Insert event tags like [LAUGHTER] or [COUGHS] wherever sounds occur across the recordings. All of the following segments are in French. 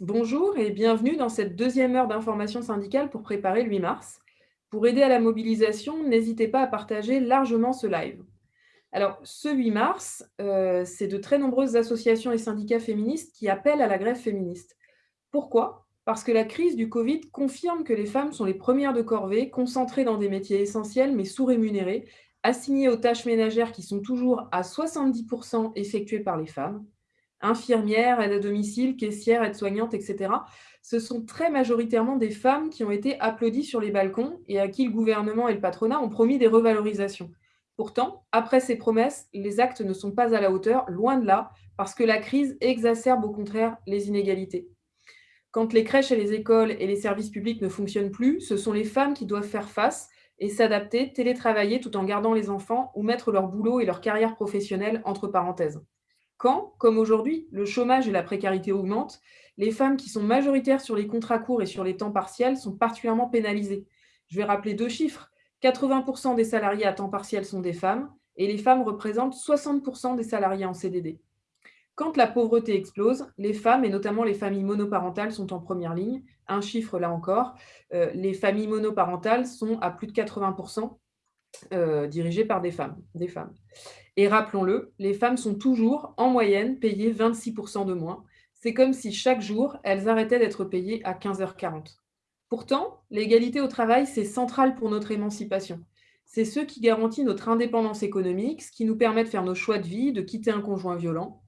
Bonjour et bienvenue dans cette deuxième heure d'information syndicale pour préparer le 8 mars. Pour aider à la mobilisation, n'hésitez pas à partager largement ce live. Alors, ce 8 mars, euh, c'est de très nombreuses associations et syndicats féministes qui appellent à la grève féministe. Pourquoi? Parce que la crise du Covid confirme que les femmes sont les premières de corvée, concentrées dans des métiers essentiels mais sous-rémunérés, assignées aux tâches ménagères qui sont toujours à 70% effectuées par les femmes infirmières, aides à domicile, caissières, aides-soignantes, etc. Ce sont très majoritairement des femmes qui ont été applaudies sur les balcons et à qui le gouvernement et le patronat ont promis des revalorisations. Pourtant, après ces promesses, les actes ne sont pas à la hauteur, loin de là, parce que la crise exacerbe au contraire les inégalités. Quand les crèches et les écoles et les services publics ne fonctionnent plus, ce sont les femmes qui doivent faire face et s'adapter, télétravailler tout en gardant les enfants ou mettre leur boulot et leur carrière professionnelle entre parenthèses. Quand, comme aujourd'hui, le chômage et la précarité augmentent, les femmes qui sont majoritaires sur les contrats courts et sur les temps partiels sont particulièrement pénalisées. Je vais rappeler deux chiffres. 80% des salariés à temps partiel sont des femmes et les femmes représentent 60% des salariés en CDD. Quand la pauvreté explose, les femmes, et notamment les familles monoparentales, sont en première ligne. Un chiffre là encore, euh, les familles monoparentales sont à plus de 80% euh, dirigées par des femmes, des femmes. Et rappelons-le, les femmes sont toujours, en moyenne, payées 26% de moins. C'est comme si chaque jour, elles arrêtaient d'être payées à 15h40. Pourtant, l'égalité au travail, c'est central pour notre émancipation. C'est ce qui garantit notre indépendance économique, ce qui nous permet de faire nos choix de vie, de quitter un conjoint violent.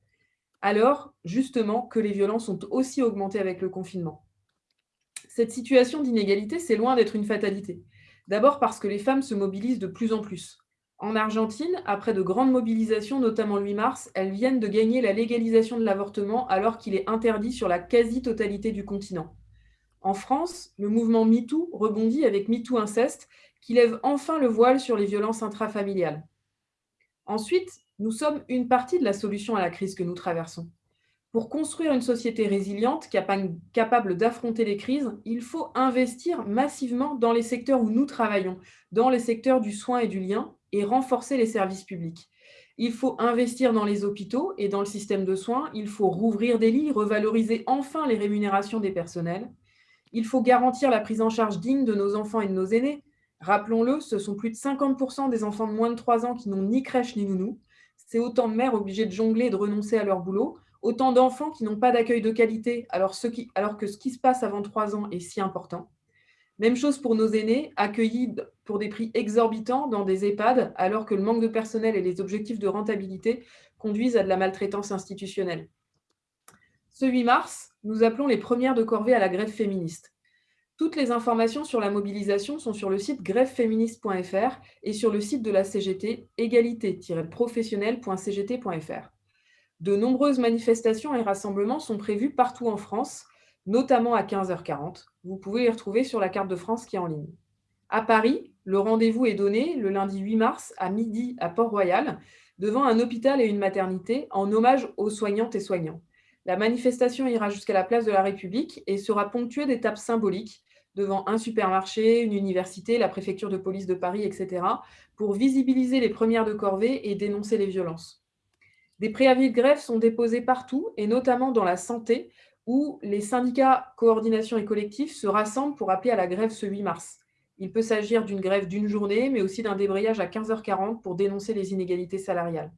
Alors, justement, que les violences ont aussi augmenté avec le confinement. Cette situation d'inégalité, c'est loin d'être une fatalité. D'abord parce que les femmes se mobilisent de plus en plus. En Argentine, après de grandes mobilisations, notamment le 8 mars, elles viennent de gagner la légalisation de l'avortement alors qu'il est interdit sur la quasi-totalité du continent. En France, le mouvement MeToo rebondit avec MeToo Inceste, qui lève enfin le voile sur les violences intrafamiliales. Ensuite, nous sommes une partie de la solution à la crise que nous traversons. Pour construire une société résiliente, capable d'affronter les crises, il faut investir massivement dans les secteurs où nous travaillons, dans les secteurs du soin et du lien, et renforcer les services publics. Il faut investir dans les hôpitaux et dans le système de soins. Il faut rouvrir des lits, revaloriser enfin les rémunérations des personnels. Il faut garantir la prise en charge digne de nos enfants et de nos aînés. Rappelons-le, ce sont plus de 50% des enfants de moins de 3 ans qui n'ont ni crèche ni nounou. C'est autant de mères obligées de jongler et de renoncer à leur boulot, autant d'enfants qui n'ont pas d'accueil de qualité alors, que ce qui se passe avant 3 ans est si important. Même chose pour nos aînés, accueillis pour des prix exorbitants dans des EHPAD, alors que le manque de personnel et les objectifs de rentabilité conduisent à de la maltraitance institutionnelle. Ce 8 mars, nous appelons les premières de corvée à la grève féministe. Toutes les informations sur la mobilisation sont sur le site grèveféministe.fr et sur le site de la CGT, égalité-professionnelle.cgt.fr. De nombreuses manifestations et rassemblements sont prévus partout en France, notamment à 15h40. Vous pouvez les retrouver sur la carte de France qui est en ligne. À Paris, le rendez-vous est donné le lundi 8 mars à midi à Port-Royal, devant un hôpital et une maternité, en hommage aux soignantes et soignants. La manifestation ira jusqu'à la place de la République et sera ponctuée d'étapes symboliques devant un supermarché, une université, la préfecture de police de Paris, etc., pour visibiliser les premières de corvée et dénoncer les violences. Des préavis de grève sont déposés partout, et notamment dans la santé, où les syndicats coordination et collectifs se rassemblent pour appeler à la grève ce 8 mars. Il peut s'agir d'une grève d'une journée, mais aussi d'un débrayage à 15h40 pour dénoncer les inégalités salariales.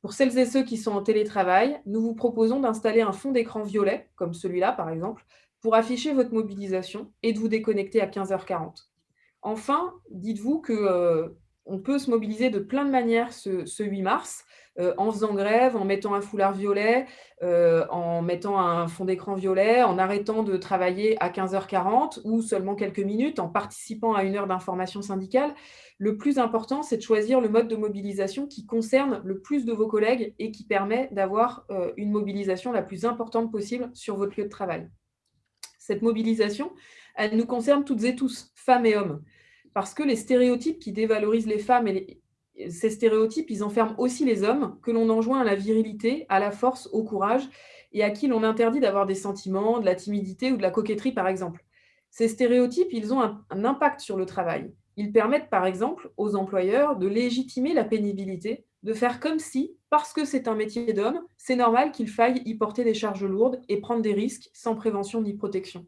Pour celles et ceux qui sont en télétravail, nous vous proposons d'installer un fond d'écran violet, comme celui-là par exemple, pour afficher votre mobilisation et de vous déconnecter à 15h40. Enfin, dites-vous qu'on euh, peut se mobiliser de plein de manières ce, ce 8 mars. Euh, en faisant grève, en mettant un foulard violet, euh, en mettant un fond d'écran violet, en arrêtant de travailler à 15h40 ou seulement quelques minutes, en participant à une heure d'information syndicale. Le plus important, c'est de choisir le mode de mobilisation qui concerne le plus de vos collègues et qui permet d'avoir euh, une mobilisation la plus importante possible sur votre lieu de travail. Cette mobilisation, elle nous concerne toutes et tous, femmes et hommes, parce que les stéréotypes qui dévalorisent les femmes et ces stéréotypes, ils enferment aussi les hommes que l'on enjoint à la virilité, à la force, au courage, et à qui l'on interdit d'avoir des sentiments, de la timidité ou de la coquetterie, par exemple. Ces stéréotypes, ils ont un, impact sur le travail. Ils permettent par exemple aux employeurs de légitimer la pénibilité, de faire comme si, parce que c'est un métier d'homme, c'est normal qu'il faille y porter des charges lourdes et prendre des risques sans prévention ni protection.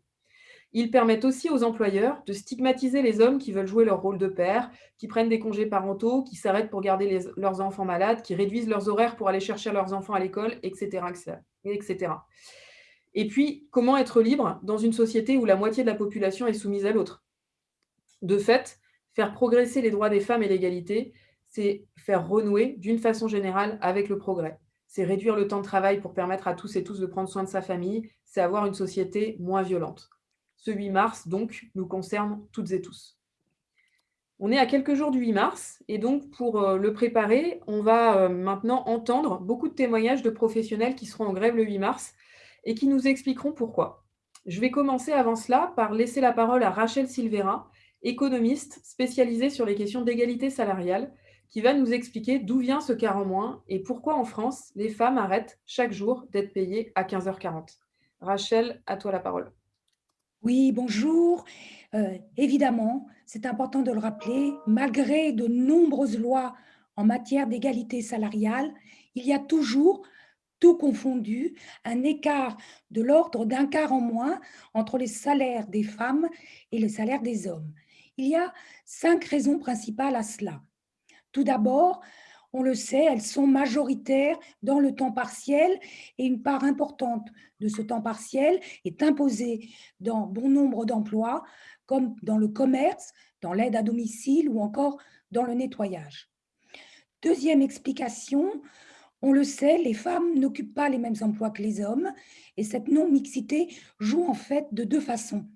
Ils permettent aussi aux employeurs de stigmatiser les hommes qui veulent jouer leur rôle de père, qui prennent des congés parentaux, qui s'arrêtent pour garder leurs enfants malades, qui réduisent leurs horaires pour aller chercher leurs enfants à l'école, etc., etc. Et puis, comment être libre dans une société où la moitié de la population est soumise à l'autre? De fait, faire progresser les droits des femmes et l'égalité, c'est faire renouer, d'une façon générale, avec le progrès. C'est réduire le temps de travail pour permettre à tous et tous de prendre soin de sa famille, c'est avoir une société moins violente. Ce 8 mars, donc, nous concerne toutes et tous. On est à quelques jours du 8 mars et donc pour euh, le préparer, on va euh, maintenant entendre beaucoup de témoignages de professionnels qui seront en grève le 8 mars et qui nous expliqueront pourquoi. Je vais commencer avant cela par laisser la parole à Rachel Silvera, économiste spécialisée sur les questions d'égalité salariale, qui va nous expliquer d'où vient ce quart en moins et pourquoi en France, les femmes arrêtent chaque jour d'être payées à 15h40. Rachel, à toi la parole. Oui, bonjour. Euh, évidemment, c'est important de le rappeler, malgré de nombreuses lois en matière d'égalité salariale, il y a toujours, tout confondu, un écart de l'ordre d'un quart en moins entre les salaires des femmes et les salaires des hommes. Il y a cinq raisons principales à cela. Tout d'abord, on le sait, elles sont majoritaires dans le temps partiel et une part importante de ce temps partiel est imposée dans bon nombre d'emplois, comme dans le commerce, dans l'aide à domicile ou encore dans le nettoyage. Deuxième explication, on le sait, les femmes n'occupent pas les mêmes emplois que les hommes et cette non-mixité joue en fait de deux façons.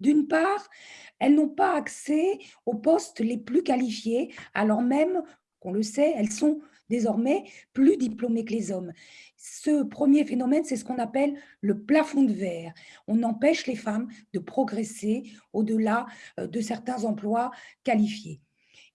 D'une part, elles n'ont pas accès aux postes les plus qualifiés, alors même qu'on le sait, elles sont désormais plus diplômées que les hommes. Ce premier phénomène, c'est ce qu'on appelle le plafond de verre. On empêche les femmes de progresser au-delà euh, de certains emplois qualifiés.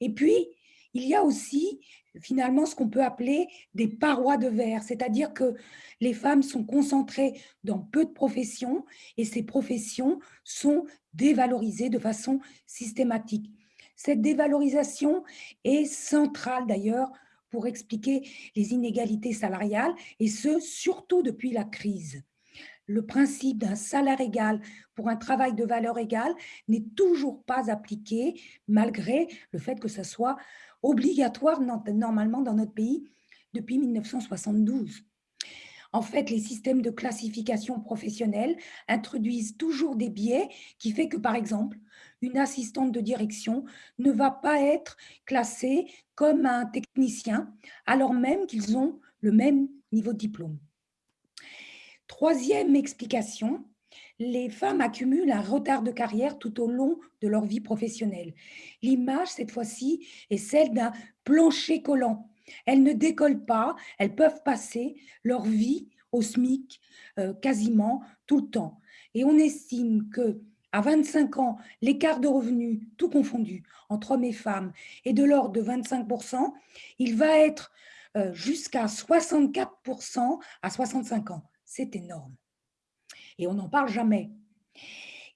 Et puis, il y a aussi finalement ce qu'on peut appeler des parois de verre, c'est-à-dire que les femmes sont concentrées dans peu de professions et ces professions sont dévalorisées de façon systématique. Cette dévalorisation est centrale d'ailleurs pour expliquer les inégalités salariales, et ce, surtout depuis la crise. Le principe d'un salaire égal pour un travail de valeur égale n'est toujours pas appliqué, malgré le fait que ce soit obligatoire normalement dans notre pays depuis 1972. En fait, les systèmes de classification professionnelle introduisent toujours des biais qui fait que, par exemple, une assistante de direction ne va pas être classée comme un technicien, alors même qu'ils ont le même niveau de diplôme. Troisième explication, les femmes accumulent un retard de carrière tout au long de leur vie professionnelle. L'image, cette fois-ci, est celle d'un plancher collant. Elles ne décollent pas, elles peuvent passer leur vie au SMIC euh, quasiment tout le temps. Et on estime que à 25 ans, l'écart de revenus, tout confondu, entre hommes et femmes, est de l'ordre de 25%, il va être euh, jusqu'à 64% à 65 ans. C'est énorme. Et on n'en parle jamais.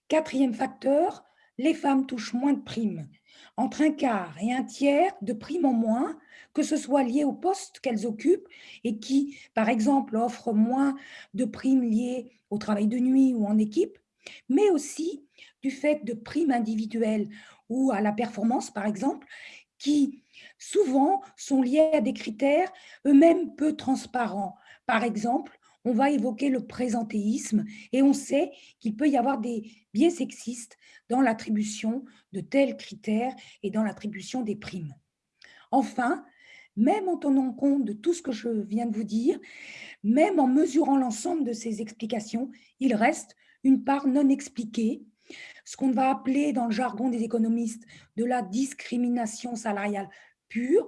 Quatrième facteur, les femmes touchent moins de primes, entre un quart et un tiers de primes en moins, que ce soit lié au poste qu'elles occupent et qui, par exemple, offrent moins de primes liées au travail de nuit ou en équipe, mais aussi du fait de primes individuelles ou à la performance, par exemple, qui souvent sont liées à des critères eux-mêmes peu transparents. Par exemple, on va évoquer le présentéisme et on sait qu'il peut y avoir des biais sexistes dans l'attribution de tels critères et dans l'attribution des primes. Enfin, même en tenant compte de tout ce que je viens de vous dire, même en mesurant l'ensemble de ces explications, il reste une part non expliquée, ce qu'on va appeler dans le jargon des économistes de la discrimination salariale pure,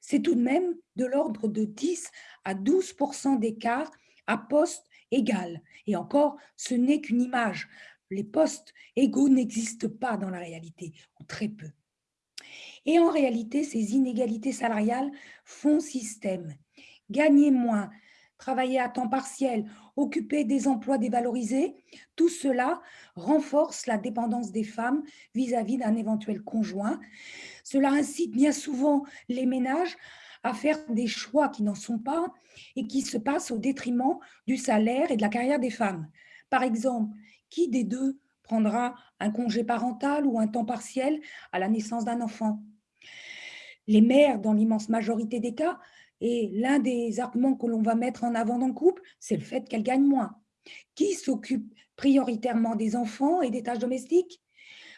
c'est tout de même de l'ordre de 10 à 12% d'écart à poste égal. Et encore, ce n'est qu'une image. Les postes égaux n'existent pas dans la réalité, ou très peu. Et en réalité, ces inégalités salariales font système. Gagner moins, travailler à temps partiel, occuper des emplois dévalorisés, tout cela renforce la dépendance des femmes vis-à-vis d'un éventuel conjoint. Cela incite bien souvent les ménages à faire des choix qui n'en sont pas et qui se passent au détriment du salaire et de la carrière des femmes. Par exemple, qui des deux prendra un congé parental ou un temps partiel à la naissance d'un enfant? Les mères, dans l'immense majorité des cas, et l'un des arguments que l'on va mettre en avant dans le couple, c'est le fait qu'elles gagnent moins. Qui s'occupe prioritairement des enfants et des tâches domestiques?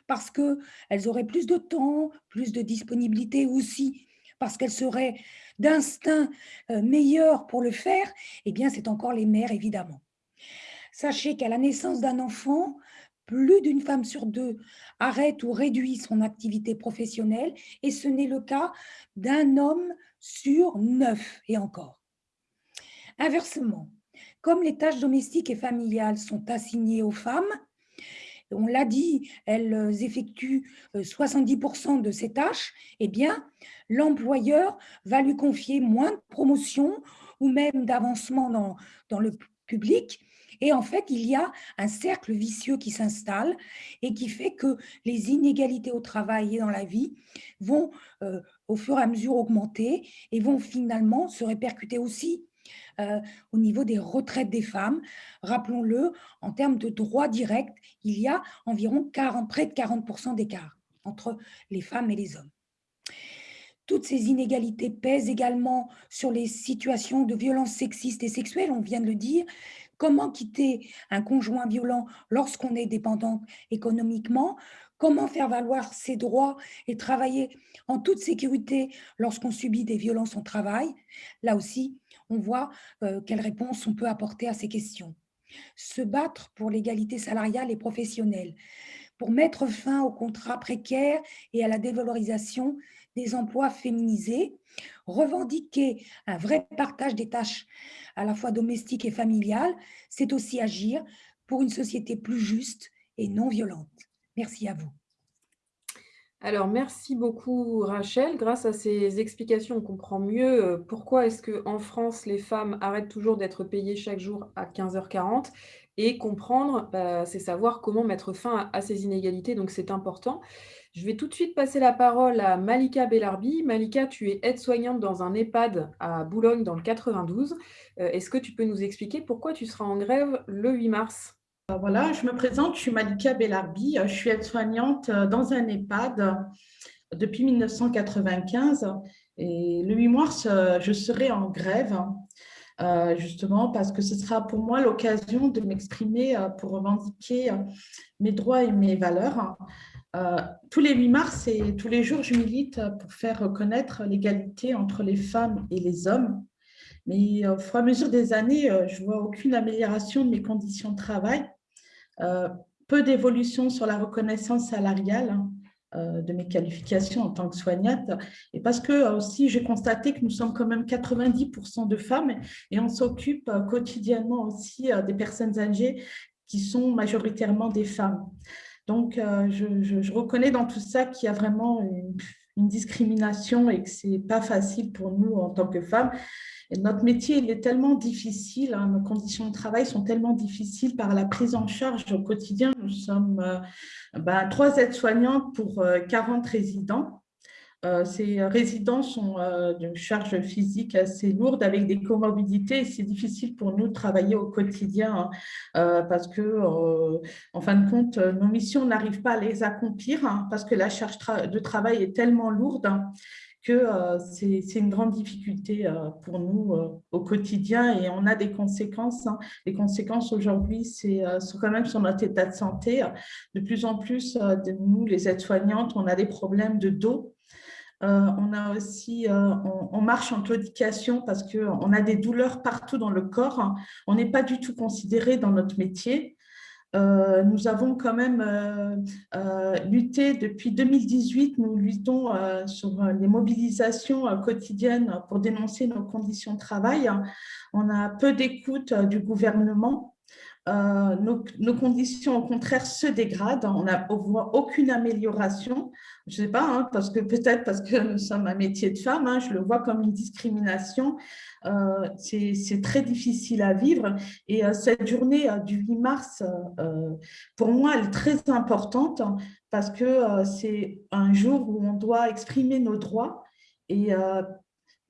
Parce qu'elles auraient plus de temps, plus de disponibilité aussi, parce qu'elles seraient d'instinct euh, meilleures pour le faire, eh bien, c'est encore les mères, évidemment. Sachez qu'à la naissance d'un enfant, plus d'une femme sur deux arrête ou réduit son activité professionnelle et ce n'est le cas d'un homme sur neuf et encore. Inversement, comme les tâches domestiques et familiales sont assignées aux femmes, on l'a dit, elles effectuent 70% euh, de ces tâches, eh bien, l'employeur va lui confier moins de promotions ou même d'avancement dans, dans le public. Et en fait, il y a un cercle vicieux qui s'installe et qui fait que les inégalités au travail et dans la vie vont euh, au fur et à mesure augmenter et vont finalement se répercuter aussi euh, au niveau des retraites des femmes. Rappelons-le, en termes de droits directs, il y a environ 40, près de 40% d'écart entre les femmes et les hommes. Toutes ces inégalités pèsent également sur les situations de violences sexistes et sexuelles, on vient de le dire. Comment quitter un conjoint violent lorsqu'on est dépendante économiquement Comment faire valoir ses droits et travailler en toute sécurité lorsqu'on subit des violences au travail Là aussi, on voit euh, quelles réponses on peut apporter à ces questions. Se battre pour l'égalité salariale et professionnelle, pour mettre fin aux contrats précaires et à la dévalorisation des emplois féminisés, revendiquer un vrai partage des tâches à la fois domestiques et familiales, c'est aussi agir pour une société plus juste et non violente. Merci à vous. Alors, merci beaucoup Rachel. Grâce à ces explications, on comprend mieux euh, pourquoi est-ce qu'en France, les femmes arrêtent toujours d'être payées chaque jour à 15h40 et comprendre, bah, c'est savoir comment mettre fin à, ces inégalités, donc c'est important. Je vais tout de suite passer la parole à Malika Bellarbi. Malika, tu es aide-soignante dans un EHPAD à Boulogne dans le 92. Euh, est-ce que tu peux nous expliquer pourquoi tu seras en grève le 8 mars? Euh, voilà, je me présente, je suis Malika Bellarbi, euh, je suis aide-soignante dans un EHPAD depuis 1995 et le 8 mars, je serai en grève justement parce que ce sera pour moi l'occasion de m'exprimer pour revendiquer mes droits et mes valeurs. tous les 8 mars et tous les jours, je milite pour faire reconnaître l'égalité entre les femmes et les hommes. Mais au fur et à mesure des années, je vois aucune amélioration de mes conditions de travail. Euh, peu d'évolution sur la reconnaissance salariale hein, euh, de mes qualifications en tant que soignante. Et parce que euh, aussi, j'ai constaté que nous sommes quand même 90% de femmes et on s'occupe quotidiennement aussi des personnes âgées qui sont majoritairement des femmes. Donc, je, reconnais dans tout ça qu'il y a vraiment une, une discrimination et que ce n'est pas facile pour nous en tant que femmes notre métier il est tellement difficile, hein, nos conditions de travail sont tellement difficiles par la prise en charge au quotidien. Nous sommes euh, ben, trois aides-soignantes pour 40 euh, résidents. Euh, ces résidents sont d'une charge physique assez lourde avec des comorbidités c'est difficile pour nous de travailler au quotidien hein, parce que, en fin de compte, nos missions n'arrivent pas à les accomplir hein, parce que la charge de travail est tellement lourde que euh, c'est une grande difficulté euh, pour nous euh, au quotidien et on a des conséquences. Hein. Les conséquences aujourd'hui, c'est quand même sur notre état de santé. De plus en plus, nous, les aides-soignantes, on a des problèmes de dos. on a aussi, on, marche en claudication parce qu'on a des douleurs partout dans le corps. On n'est pas du tout considéré dans notre métier. Euh, nous avons quand même euh, euh, lutté depuis 2018, nous luttons sur les mobilisations quotidiennes pour dénoncer nos conditions de travail. On a peu d'écoute du gouvernement. Nos, conditions, au contraire, se dégradent. On ne voit aucune amélioration. Je ne sais pas, hein, parce que peut-être parce que nous sommes un métier de femme, hein, je le vois comme une discrimination. C'est très difficile à vivre. Et cette journée du 8 mars, pour moi, elle est très importante parce que c'est un jour où on doit exprimer nos droits et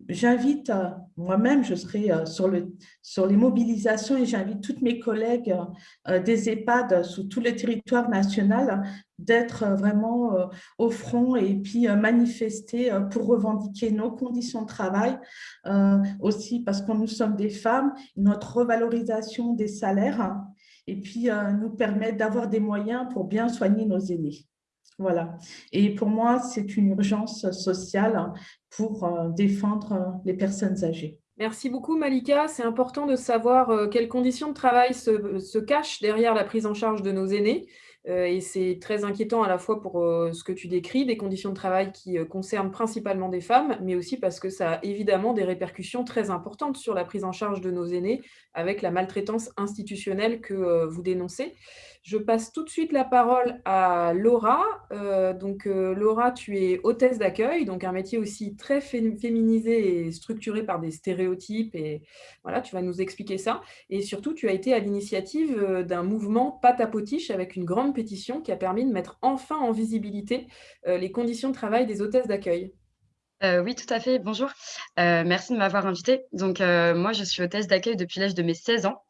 j'invite, euh, moi-même, je serai euh, sur, le, sur les mobilisations et j'invite toutes mes collègues euh, des EHPAD sur tout le territoire national d'être vraiment au front et puis manifester pour revendiquer nos conditions de travail, aussi parce que nous sommes des femmes, notre revalorisation des salaires et puis nous permettre d'avoir des moyens pour bien soigner nos aînés. Voilà. Et pour moi, c'est une urgence sociale pour euh, défendre euh, les personnes âgées. Merci beaucoup Malika. C'est important de savoir euh, quelles conditions de travail se, cachent derrière la prise en charge de nos aînés. Et c'est très inquiétant à la fois pour ce que tu décris, des conditions de travail qui concernent principalement des femmes, mais aussi parce que ça a évidemment des répercussions très importantes sur la prise en charge de nos aînés avec la maltraitance institutionnelle que vous dénoncez. Je passe tout de suite la parole à Laura. Euh, donc, euh, Laura, tu es hôtesse d'accueil, donc un métier aussi très féminisé et structuré par des stéréotypes. Et voilà, tu vas nous expliquer ça. Et surtout, tu as été à l'initiative euh, d'un mouvement Pâte à potiche avec une grande pétition qui a permis de mettre enfin en visibilité les conditions de travail des hôtesses d'accueil. Euh, oui, tout à fait. Bonjour. Euh, merci de m'avoir invité. Donc, euh, moi, je suis hôtesse d'accueil depuis l'âge de mes 16 ans.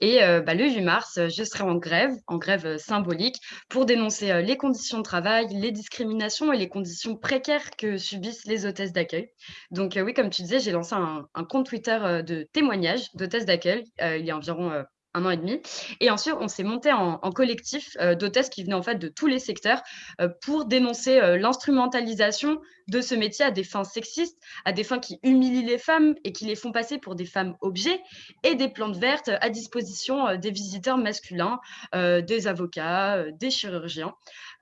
Et bah, le 8 mars, je serai en grève, en grève symbolique, pour dénoncer les conditions de travail, les discriminations et les conditions précaires que subissent les hôtesses d'accueil. Donc, oui, comme tu disais, j'ai lancé un, compte Twitter de témoignages d'hôtesses d'accueil il y a environ un an et demi. Et ensuite, on s'est monté en, collectif euh, d'hôtesses qui venaient en fait de tous les secteurs euh, pour dénoncer euh, l'instrumentalisation de ce métier à des fins sexistes, à des fins qui humilient les femmes et qui les font passer pour des femmes objets et des plantes vertes à disposition des visiteurs masculins, des avocats, des chirurgiens.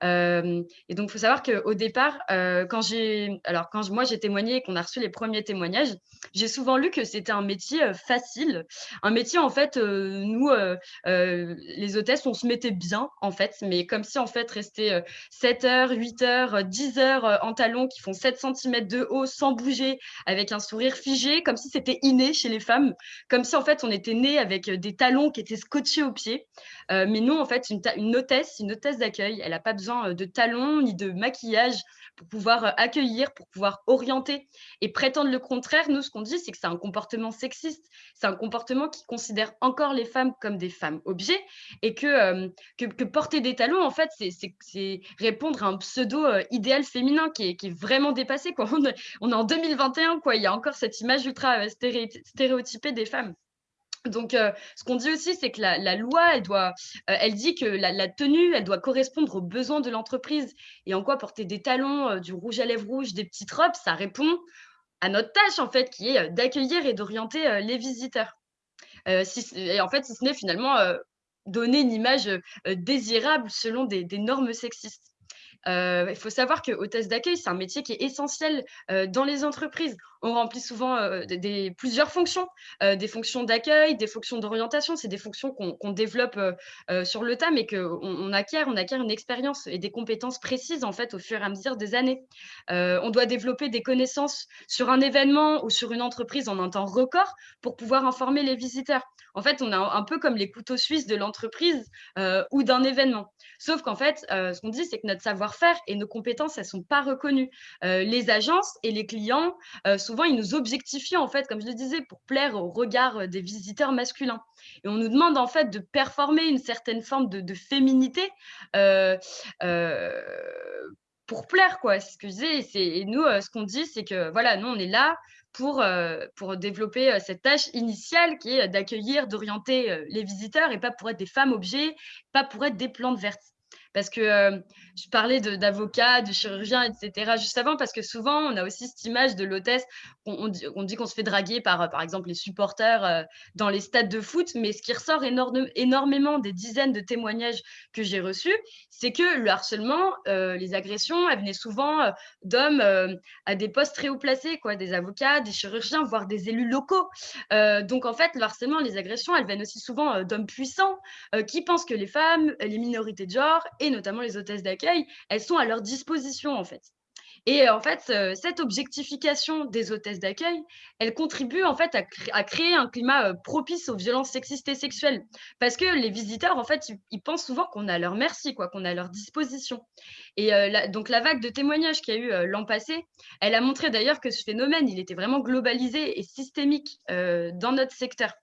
et donc, il faut savoir qu'au départ, quand j'ai, alors quand moi j'ai témoigné et qu'on a reçu les premiers témoignages, j'ai souvent lu que c'était un métier facile, un métier en fait, nous euh, euh, les hôtesses, on se mettait bien, en fait, mais comme si, en fait, rester 7 euh, heures, 8 heures, 10 heures en talons qui font 7 cm de haut sans bouger, avec un sourire figé, comme si c'était inné chez les femmes, comme si, en fait, on était né avec des talons qui étaient scotchés aux pieds. mais non, en fait, une, une hôtesse, une hôtesse d'accueil, elle n'a pas besoin de talons ni de maquillage pour pouvoir euh, accueillir, pour pouvoir orienter et prétendre le contraire, nous, ce qu'on dit, c'est que c'est un comportement sexiste, c'est un comportement qui considère encore les femmes comme des femmes objets et que, euh, porter des talons, en fait, c'est répondre à un pseudo-idéal euh, féminin qui est, qui est, vraiment dépassé. Quoi. [LAUGHS] On, est, on est en 2021, quoi. il y a encore cette image ultra stéréotypée des femmes. Donc, euh, ce qu'on dit aussi, c'est que la, loi, elle, doit, euh, elle dit que la, tenue, elle doit correspondre aux besoins de l'entreprise. Et en quoi porter des talons, euh, du rouge à lèvres rouge, des petites robes, ça répond à notre tâche, en fait, qui est d'accueillir et d'orienter les visiteurs. et en fait, si ce n'est finalement donner une image désirable selon des normes sexistes. Il faut savoir que hôtesse d'accueil, c'est un métier qui est essentiel dans les entreprises. On remplit souvent des, plusieurs fonctions, des fonctions d'accueil, des fonctions d'orientation. C'est des fonctions qu'on développe sur le tas, mais qu'on on acquiert, on acquiert une expérience et des compétences précises en fait au fur et à mesure des années. on doit développer des connaissances sur un événement ou sur une entreprise en un temps record pour pouvoir informer les visiteurs. En fait, on est un, peu comme les couteaux suisses de l'entreprise ou d'un événement. Sauf qu'en fait, ce qu'on dit, c'est que notre savoir faire et nos compétences, elles ne sont pas reconnues. Euh, les agences et les clients, euh, souvent, ils nous objectifient, en fait, comme je le disais, pour plaire au regard euh, des visiteurs masculins. Et on nous demande, en fait, de performer une certaine forme de, féminité pour plaire, quoi. C'est ce que je disais. Et, nous, ce qu'on dit, c'est que, voilà, nous, on est là pour, pour développer cette tâche initiale qui est d'accueillir, d'orienter les visiteurs et pas pour être des femmes objets, pas pour être des plantes vertes. Parce que euh, je parlais d'avocats, de, chirurgiens, etc. juste avant, parce que souvent, on a aussi cette image de l'hôtesse. On, dit qu'on se fait draguer par, par exemple, les supporters euh, dans les stades de foot. Mais ce qui ressort énormément des dizaines de témoignages que j'ai reçus, c'est que le harcèlement, euh, les agressions, elles venaient souvent d'hommes à des postes très haut placés, quoi, des avocats, des chirurgiens, voire des élus locaux. donc, en fait, le harcèlement, les agressions, elles viennent aussi souvent d'hommes puissants qui pensent que les femmes, les minorités de genre notamment les hôtesses d'accueil, elles sont à leur disposition en fait. Et en fait, cette objectification des hôtesses d'accueil, elle contribue en fait à, créer un climat propice aux violences sexistes et sexuelles. Parce que les visiteurs, en fait, ils, pensent souvent qu'on a leur merci, quoi, qu'on a leur disposition. Et donc la vague de témoignages qu'il y a eu l'an passé, elle a montré d'ailleurs que ce phénomène, il était vraiment globalisé et systémique dans notre secteur.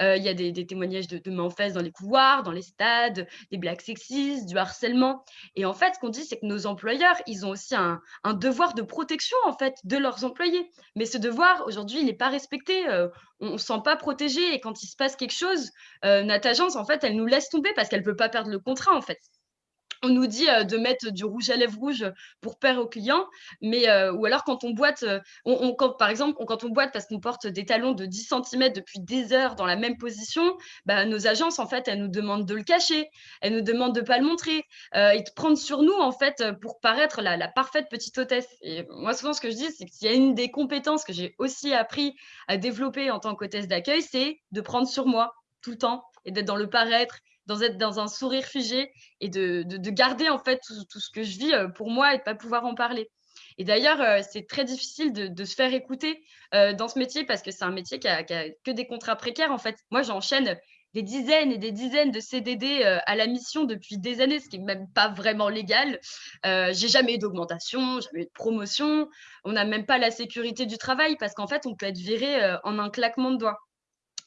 Euh, il y a des, témoignages de, mains en fesses dans les couloirs, dans les stades, des blagues sexistes, du harcèlement. Et en fait, ce qu'on dit, c'est que nos employeurs, ils ont aussi un, devoir de protection en fait de leurs employés. Mais ce devoir, aujourd'hui, il n'est pas respecté. Euh, on ne se sent pas protégé. Et quand il se passe quelque chose, euh, notre agence, en fait, elle nous laisse tomber parce qu'elle ne peut pas perdre le contrat, en fait on nous dit euh, de mettre du rouge à lèvres rouge pour plaire aux clients, mais euh, ou alors quand on boite, euh, par exemple, quand on boite parce qu'on porte des talons de 10 cm depuis des heures dans la même position, bah, nos agences, en fait, elles nous demandent de le cacher, elles nous demandent de ne pas le montrer et de prendre sur nous, en fait, pour paraître la, la parfaite petite hôtesse. Et moi, souvent, ce que je dis, c'est qu'il y a une des compétences que j'ai aussi appris à développer en tant qu'hôtesse d'accueil, c'est de prendre sur moi tout le temps et d'être dans le paraître être dans un sourire figé et de, garder en fait tout, ce que je vis euh, pour moi et de pas pouvoir en parler. Et d'ailleurs, euh, c'est très difficile de, se faire écouter euh, dans ce métier parce que c'est un métier qui a, que des contrats précaires. En fait, moi, j'enchaîne des dizaines et des dizaines de CDD à la mission depuis des années, ce qui n'est même pas vraiment légal. j'ai jamais eu d'augmentation, jamais eu de promotion. On n'a même pas la sécurité du travail parce qu'en fait, on peut être viré en un claquement de doigts.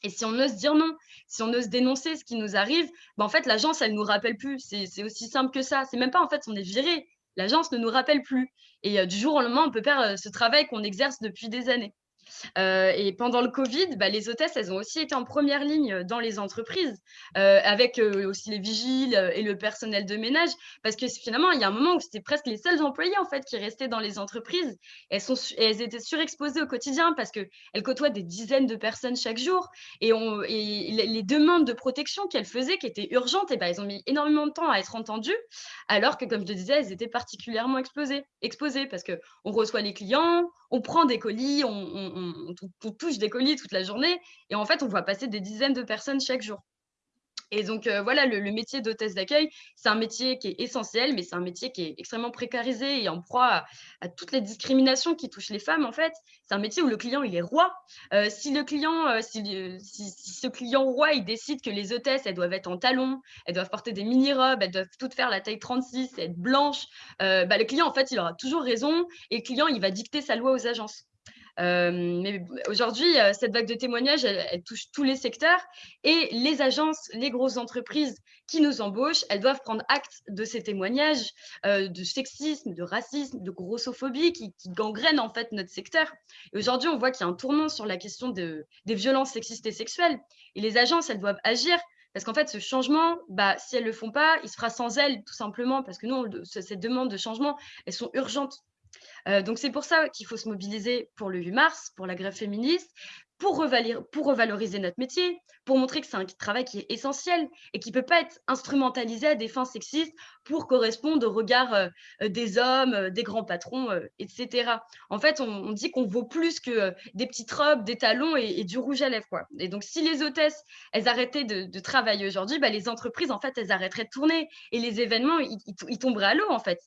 Et si on ose dire non, si on ose dénoncer ce qui nous arrive, ben en fait, l'agence, elle ne nous rappelle plus. C'est aussi simple que ça. C'est même pas, en fait, on est viré. L'agence ne nous rappelle plus. Et euh, du jour au lendemain, on peut perdre euh, ce travail qu'on exerce depuis des années. Euh, et pendant le Covid, bah, les hôtesses, elles ont aussi été en première ligne dans les entreprises, euh, avec euh, aussi les vigiles et le personnel de ménage, parce que finalement, il y a un moment où c'était presque les seuls employés en fait qui restaient dans les entreprises. Elles, sont, elles étaient surexposées au quotidien parce qu'elles côtoient des dizaines de personnes chaque jour, et, les demandes de protection qu'elles faisaient, qui étaient urgentes, et ben, elles ont mis énormément de temps à être entendues, alors que, comme je le disais, elles étaient particulièrement exposées, exposées parce qu'on reçoit les clients, on prend des colis, on, touche des colis toute la journée, et en fait, on voit passer des dizaines de personnes chaque jour. Et donc, euh, voilà, le, métier d'hôtesse d'accueil, c'est un métier qui est essentiel, mais c'est un métier qui est extrêmement précarisé et en proie à, toutes les discriminations qui touchent les femmes, en fait. C'est un métier où le client, il est roi. Euh, si le client, euh, si, ce client roi, il décide que les hôtesses, elles doivent être en talons, elles doivent porter des mini-robes, elles doivent toutes faire la taille 36, être blanches, bah, le client, en fait, il aura toujours raison et le client, il va dicter sa loi aux agences. Euh, mais aujourd'hui, euh, cette vague de témoignages, elle, touche tous les secteurs et les agences, les grosses entreprises qui nous embauchent, elles doivent prendre acte de ces témoignages euh, de sexisme, de racisme, de grossophobie qui, gangrènent en fait notre secteur. Aujourd'hui, on voit qu'il y a un tournant sur la question de, des violences sexistes et sexuelles. Et les agences, elles doivent agir parce qu'en fait, ce changement, bah, si elles ne le font pas, il se fera sans elles, tout simplement, parce que nous, ces demandes de changement, elles sont urgentes. Euh, donc c'est pour ça qu'il faut se mobiliser pour le 8 mars, pour la grève féministe, pour, revaloriser notre métier, pour montrer que c'est un travail qui est essentiel et qui ne peut pas être instrumentalisé à des fins sexistes pour correspondre au regard euh, des hommes, euh, des grands patrons, etc. En fait, on, dit qu'on vaut plus que des petites robes, des talons et, du rouge à lèvres. Quoi. Et donc, si les hôtesses, elles arrêtaient de, travailler aujourd'hui, bah, les entreprises, en fait, elles arrêteraient de tourner et les événements, ils tomberaient à l'eau, en fait.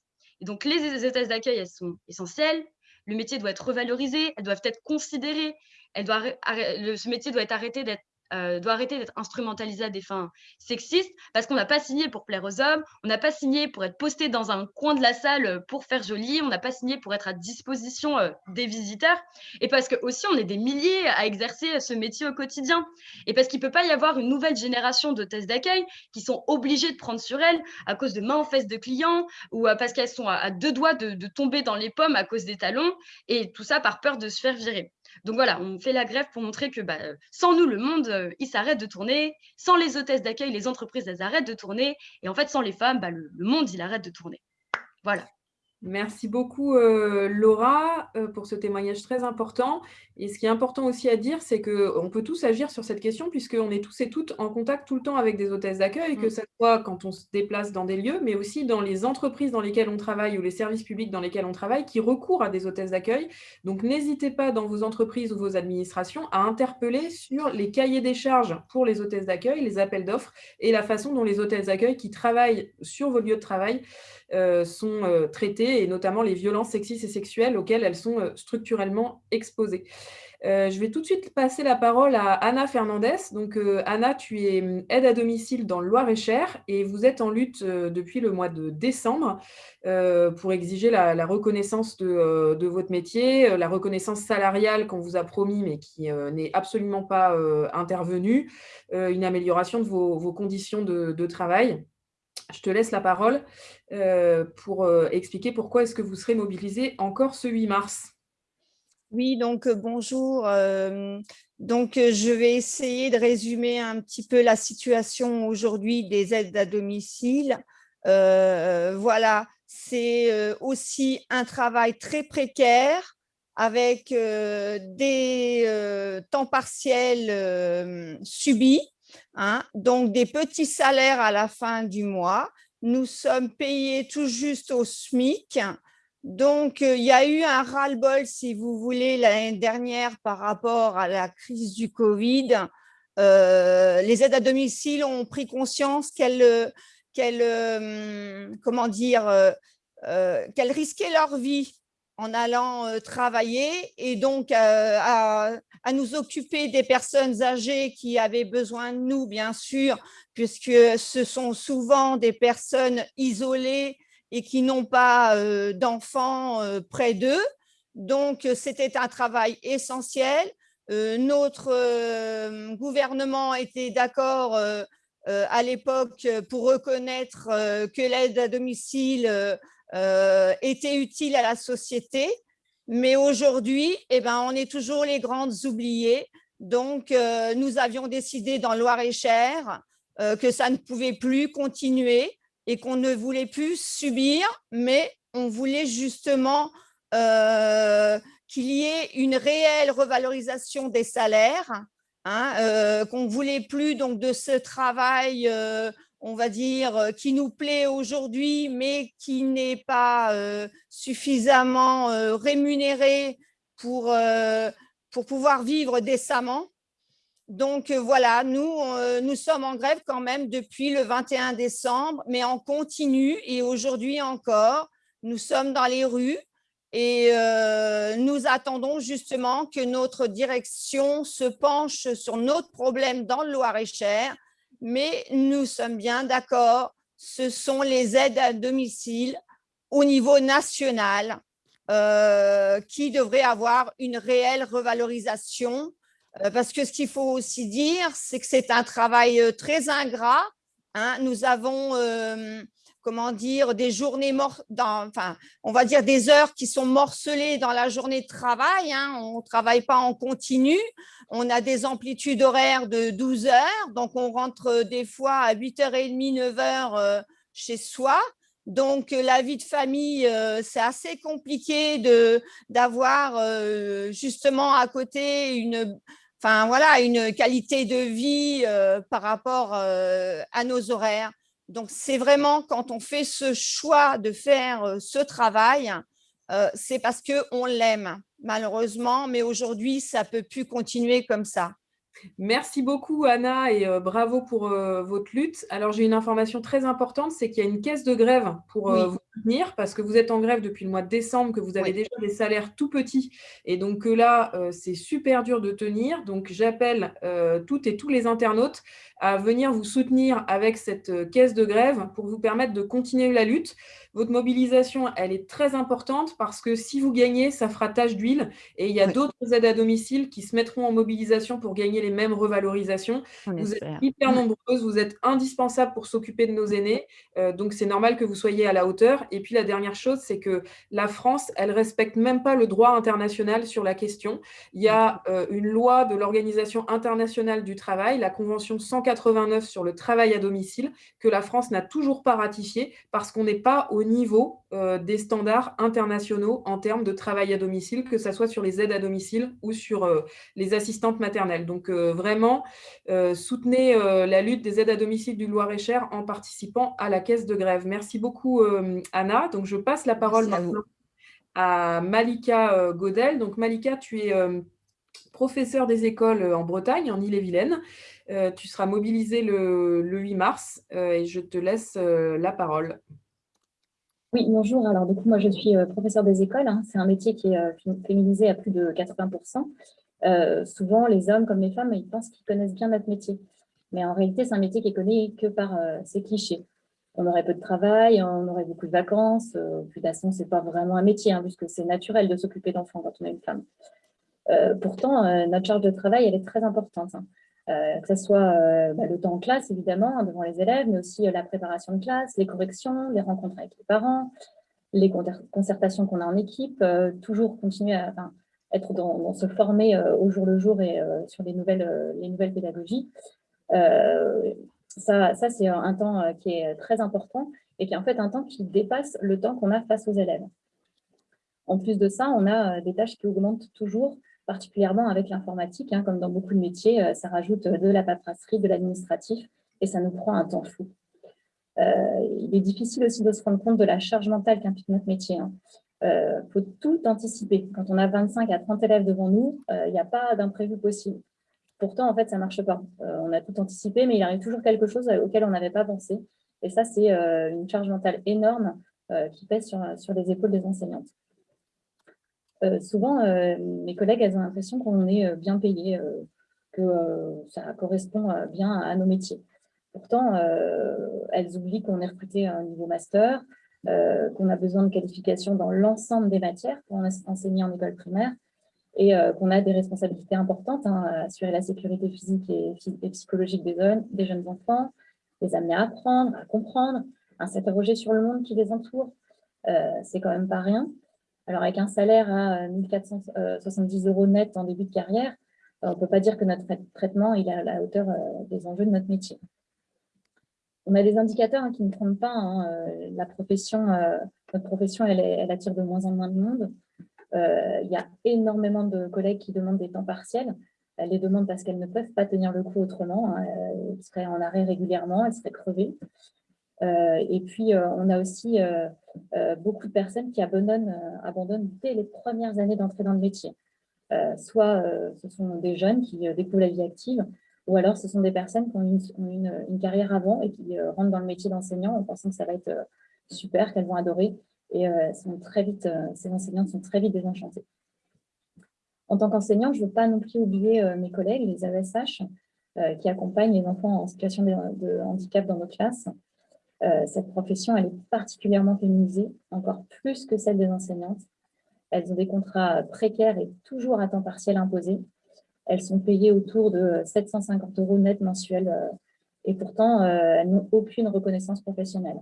Donc, les hôtesses d'accueil, elles sont essentielles. Le métier doit être revalorisé, elles doivent être considérées. Ce métier doit être arrêté d'être euh, doit arrêter d'être instrumentalisé à des fins sexistes parce qu'on n'a pas signé pour plaire aux hommes, on n'a pas signé pour être posté dans un coin de la salle euh, pour faire joli, on n'a pas signé pour être à disposition euh, des visiteurs et parce que aussi on est des milliers à exercer ce métier au quotidien et parce qu'il ne peut pas y avoir une nouvelle génération d'hôtesses d'accueil qui sont obligées de prendre sur elles à cause de mains en fesses de clients ou parce qu'elles sont à, deux doigts de tomber dans les pommes à cause des talons et tout ça par peur de se faire virer. Donc voilà, on fait la grève pour montrer que bah, sans nous, le monde, il s'arrête de tourner. Sans les hôtesses d'accueil, les entreprises, elles arrêtent de tourner. Et en fait, sans les femmes, bah, le monde, il arrête de tourner. Voilà. Merci beaucoup, euh, Laura, euh, pour ce témoignage très important. Et ce qui est important aussi à dire, c'est qu'on peut tous agir sur cette question, puisqu'on est tous et toutes en contact tout le temps avec des hôtesses d'accueil, que mm. ce soit quand on se déplace dans des lieux, mais aussi dans les entreprises dans lesquelles on travaille ou les services publics dans lesquels on travaille, qui recourent à des hôtesses d'accueil. Donc, n'hésitez pas dans vos entreprises ou vos administrations à interpeller sur les cahiers des charges pour les hôtesses d'accueil, les appels d'offres et la façon dont les hôtesses d'accueil qui travaillent sur vos lieux de travail sont euh, traitées, et notamment les violences sexistes et sexuelles auxquelles elles sont euh, structurellement exposées. je vais tout de suite passer la parole à Anna Fernandez. Donc, Anna, tu es hum, aide à domicile dans le Loir-et-Cher et vous êtes en lutte depuis le mois de décembre pour exiger la, reconnaissance de, votre métier, la reconnaissance salariale qu'on vous a promis mais qui n'est absolument pas intervenue, une amélioration de vos, conditions de travail. Je te laisse la parole euh, pour euh, expliquer pourquoi est-ce que vous serez mobilisé encore ce 8 mars. Oui, donc euh, bonjour. donc, je vais essayer de résumer un petit peu la situation aujourd'hui des aides à domicile. voilà, c'est aussi un travail très précaire avec des temps partiels subis Hein. donc des petits salaires à la fin du mois. Nous sommes payés tout juste au SMIC. Donc, euh, il y a eu un ras-le-bol, si vous voulez, l'année dernière par rapport à la crise du Covid. Euh, les aides à domicile ont pris conscience qu'elles euh, dire, qu'elles risquaient leur vie en allant euh, travailler et donc euh, à, nous occuper des personnes âgées qui avaient besoin de nous, bien sûr, puisque ce sont souvent des personnes isolées et qui n'ont pas euh, d'enfants près d'eux. Donc, c'était un travail essentiel. notre gouvernement était d'accord à l'époque pour reconnaître que l'aide à domicile euh, était utile à la société. Mais aujourd'hui, eh ben, on est toujours les grandes oubliées. Donc, euh, nous avions décidé dans Loire-et-Cher euh, que ça ne pouvait plus continuer et qu'on ne voulait plus subir, mais on voulait justement qu'il y ait une réelle revalorisation des salaires, hein, qu'on ne voulait plus donc de ce travail on va dire, euh, qui nous plaît aujourd'hui, mais qui n'est pas euh, suffisamment euh, rémunéré pour, pour pouvoir vivre décemment. Donc voilà, nous, nous sommes en grève quand même depuis le 21 décembre, mais en continu et aujourd'hui encore, nous sommes dans les rues et nous attendons justement que notre direction se penche sur notre problème dans le Loir-et-Cher mais nous sommes bien d'accord, ce sont les aides à domicile au niveau national euh, qui devraient avoir une réelle revalorisation euh, parce que ce qu'il faut aussi dire, c'est que c'est un travail euh, très ingrat. Hein. Nous avons comment dire, des journées mortes, enfin, on va dire des heures qui sont morcelées dans la journée de travail. Hein. On ne travaille pas en continu. On a des amplitudes horaires de 12 heures. Donc, on rentre des fois à 8h30, 9h chez soi. Donc, euh, la vie de famille, euh, c'est assez compliqué d'avoir euh, justement à côté une, enfin, voilà, une qualité de vie par rapport à nos horaires. Donc, c'est vraiment quand on fait ce choix de faire euh, ce travail, euh, c'est parce qu'on l'aime, malheureusement, mais aujourd'hui, ça ne peut plus continuer comme ça. Merci beaucoup Anna et euh, bravo pour votre lutte. Alors j'ai une information très importante, c'est qu'il y a une caisse de grève pour vous soutenir parce que vous êtes en grève depuis le mois de décembre, que vous avez déjà des salaires tout petits et donc là c'est super dur de tenir. Donc j'appelle toutes et tous les internautes à venir vous soutenir avec cette euh, caisse de grève pour vous permettre de continuer la lutte. Votre mobilisation, elle est très importante parce que si vous gagnez, ça fera tache d'huile. Et il y a d'autres aides à domicile qui se mettront en mobilisation pour gagner les mêmes revalorisations. vous êtes hyper nombreuses, vous êtes indispensables pour s'occuper de nos aînés, euh, donc c'est normal que vous soyez à la hauteur. Et puis la dernière chose, c'est que la France, elle respecte même pas le droit international sur la question. Il y a euh, une loi de l'Organisation internationale du travail, la Convention 189 sur le travail à domicile, que la France n'a toujours pas ratifiée parce qu'on n'est pas au niveau euh, des standards internationaux en termes de travail à domicile, que ce soit sur les aides à domicile ou sur euh, les assistantes maternelles. Donc vraiment, soutenez la lutte des aides à domicile du Loir-et-Cher en participant à la caisse de grève. Merci beaucoup Anna. Donc je passe la parole maintenant à Malika Godel. Donc Malika, tu es professeur des écoles en Bretagne, en Ille-et-Vilaine. tu seras mobilisée le, le 8 mars et je te laisse la parole. Oui, bonjour. Alors, du coup, moi, je suis euh, professeur des écoles. Hein. C'est un métier qui est euh, féminisé à plus de 80%. Euh, souvent, les hommes comme les femmes, ils pensent qu'ils connaissent bien notre métier. Mais en réalité, c'est un métier qui est connu que par ses clichés. On aurait peu de travail, on aurait beaucoup de vacances. puis, de toute façon, ce n'est pas vraiment un métier, hein, puisque c'est naturel de s'occuper d'enfants quand on est une femme. pourtant, notre charge de travail, elle est très importante. Hein. Euh, que ce soit euh, bah, le temps en classe, évidemment, hein, devant les élèves, mais aussi euh, la préparation de classe, les corrections, les rencontres avec les parents, les concertations qu'on a en équipe, toujours continuer à être dans, se former au jour le jour et sur les nouvelles, les nouvelles pédagogies. ça, ça c'est un temps qui est très important et qui est en fait un temps qui dépasse le temps qu'on a face aux élèves. En plus de ça, on a des tâches qui augmentent toujours particulièrement avec l'informatique, hein, comme dans beaucoup de métiers, euh, ça rajoute de la paperasserie, de l'administratif, et ça nous prend un temps fou. Euh, il est difficile aussi de se rendre compte de la charge mentale qu'implique notre métier. Il hein. euh, faut tout anticiper. Quand on a 25 à 30 élèves devant nous, il n'y a pas d'imprévu possible. Pourtant, en fait, ça ne marche pas. on a tout anticipé, mais il arrive toujours quelque chose auquel on n'avait pas pensé. Et ça, c'est une charge mentale énorme qui pèse sur les épaules des enseignantes. Euh, souvent, euh, mes collègues, elles ont l'impression qu'on est euh, bien payé, que ça correspond bien à nos métiers. Pourtant, elles oublient qu'on est recruté à un niveau master, qu'on a besoin de qualifications dans l'ensemble des matières pour enseigner en école primaire et qu'on a des responsabilités importantes, hein, assurer la sécurité physique et, psychologique des, des, jeunes enfants, les amener à apprendre, à comprendre, à s'interroger sur le monde qui les entoure. C'est quand même pas rien. Alors, avec un salaire à 1470 euh, euros net en début de carrière, euh, on ne peut pas dire que notre traitement est à la hauteur euh, des enjeux de notre métier. On a des indicateurs hein, qui ne trompent pas. Hein, la profession, notre profession, elle, attire de moins en moins de monde. il y a énormément de collègues qui demandent des temps partiels. Elles les demandent parce qu'elles ne peuvent pas tenir le coup autrement. Hein. Elles seraient en arrêt régulièrement, elles seraient crevées. Euh, et puis, euh, on a aussi euh, beaucoup de personnes qui abandonnent, dès les premières années d'entrée dans le métier. soit ce sont des jeunes qui découvrent la vie active, ou alors ce sont des personnes qui ont une, une, carrière avant et qui rentrent dans le métier d'enseignant en pensant que ça va être super, qu'elles vont adorer. Et sont très vite, ces enseignantes sont très vite désenchantées. En tant qu'enseignante, je ne veux pas non plus oublier mes collègues, les AESH, qui accompagnent les enfants en situation de handicap dans nos classes. Euh, cette profession, elle est particulièrement féminisée, encore plus que celle des enseignantes. Elles ont des contrats précaires et toujours à temps partiel imposés. Elles sont payées autour de 750 euros net mensuels euh, et pourtant, euh, elles n'ont aucune reconnaissance professionnelle,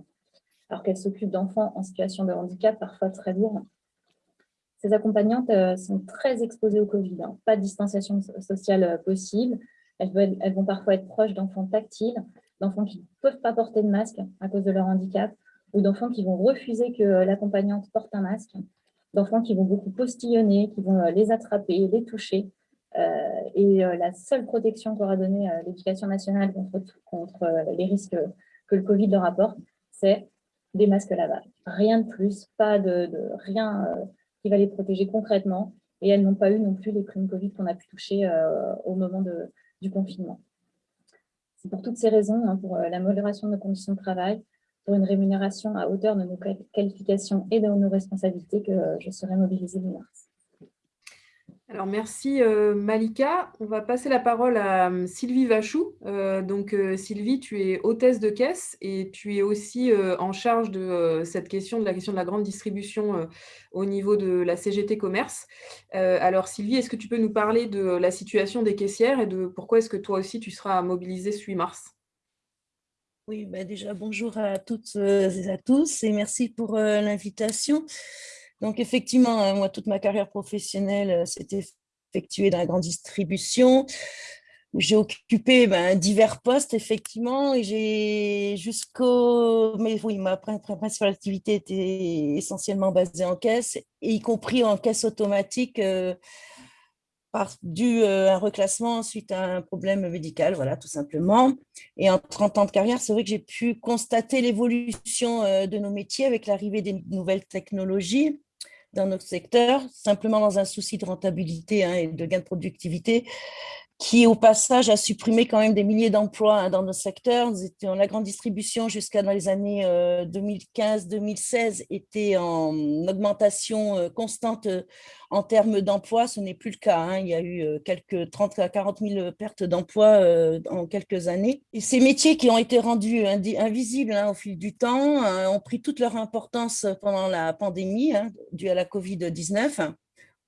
alors qu'elles s'occupent d'enfants en situation de handicap, parfois très lourds. Ces accompagnantes sont très exposées au Covid, hein. pas de distanciation sociale possible. elles vont parfois être proches d'enfants tactiles, d'enfants qui ne peuvent pas porter de masque à cause de leur handicap, ou d'enfants qui vont refuser que l'accompagnante porte un masque, d'enfants qui vont beaucoup postillonner, qui vont euh, les attraper, les toucher. Euh, et euh, la seule protection qu'aura donnée l'éducation nationale contre, les risques que le Covid leur apporte, c'est des masques lavage. Rien de plus, pas de, rien qui va les protéger concrètement. Et elles n'ont pas eu non plus les primes Covid qu'on a pu toucher au moment du confinement pour toutes ces raisons, hein, pour euh, la modération de nos conditions de travail, pour une rémunération à hauteur de nos qualifications et de nos responsabilités que euh, je serai mobilisée le mars. Alors, merci euh, Malika. On va passer la parole à euh, Sylvie Vachou. Euh, donc, Sylvie, tu es hôtesse de caisse et tu es aussi en charge de cette question, de la question de la grande distribution au niveau de la CGT Commerce. alors, Sylvie, est-ce que tu peux nous parler de la situation des caissières et de pourquoi est-ce que toi aussi tu seras mobilisée ce 8 mars? Oui, bah déjà, bonjour à toutes et à tous et merci pour l'invitation. Donc, effectivement, euh, moi, toute ma carrière professionnelle s'est effectuée dans la grande distribution. J'ai occupé ben, divers postes, effectivement, et j'ai jusqu'au... Mais oui, ma principale activité était essentiellement basée en caisse, y compris en caisse automatique, dû à un reclassement suite à un problème médical, voilà, tout simplement. Et en 30 ans de carrière, c'est vrai que j'ai pu constater l'évolution de nos métiers avec l'arrivée des nouvelles technologies dans notre secteur, simplement dans un souci de rentabilité hein, et de gain de productivité qui au passage a supprimé quand même des milliers d'emplois hein, dans nos secteurs. La grande distribution jusqu'à dans les années 2015-2016 euh, était en augmentation euh, constante euh, en termes d'emplois. Ce n'est plus le cas. Hein. Il y a eu quelques 30 à 40 000 pertes d'emplois en quelques années. Et ces métiers qui ont été rendus invisibles hein, au fil du temps ont pris toute leur importance pendant la pandémie due à la COVID-19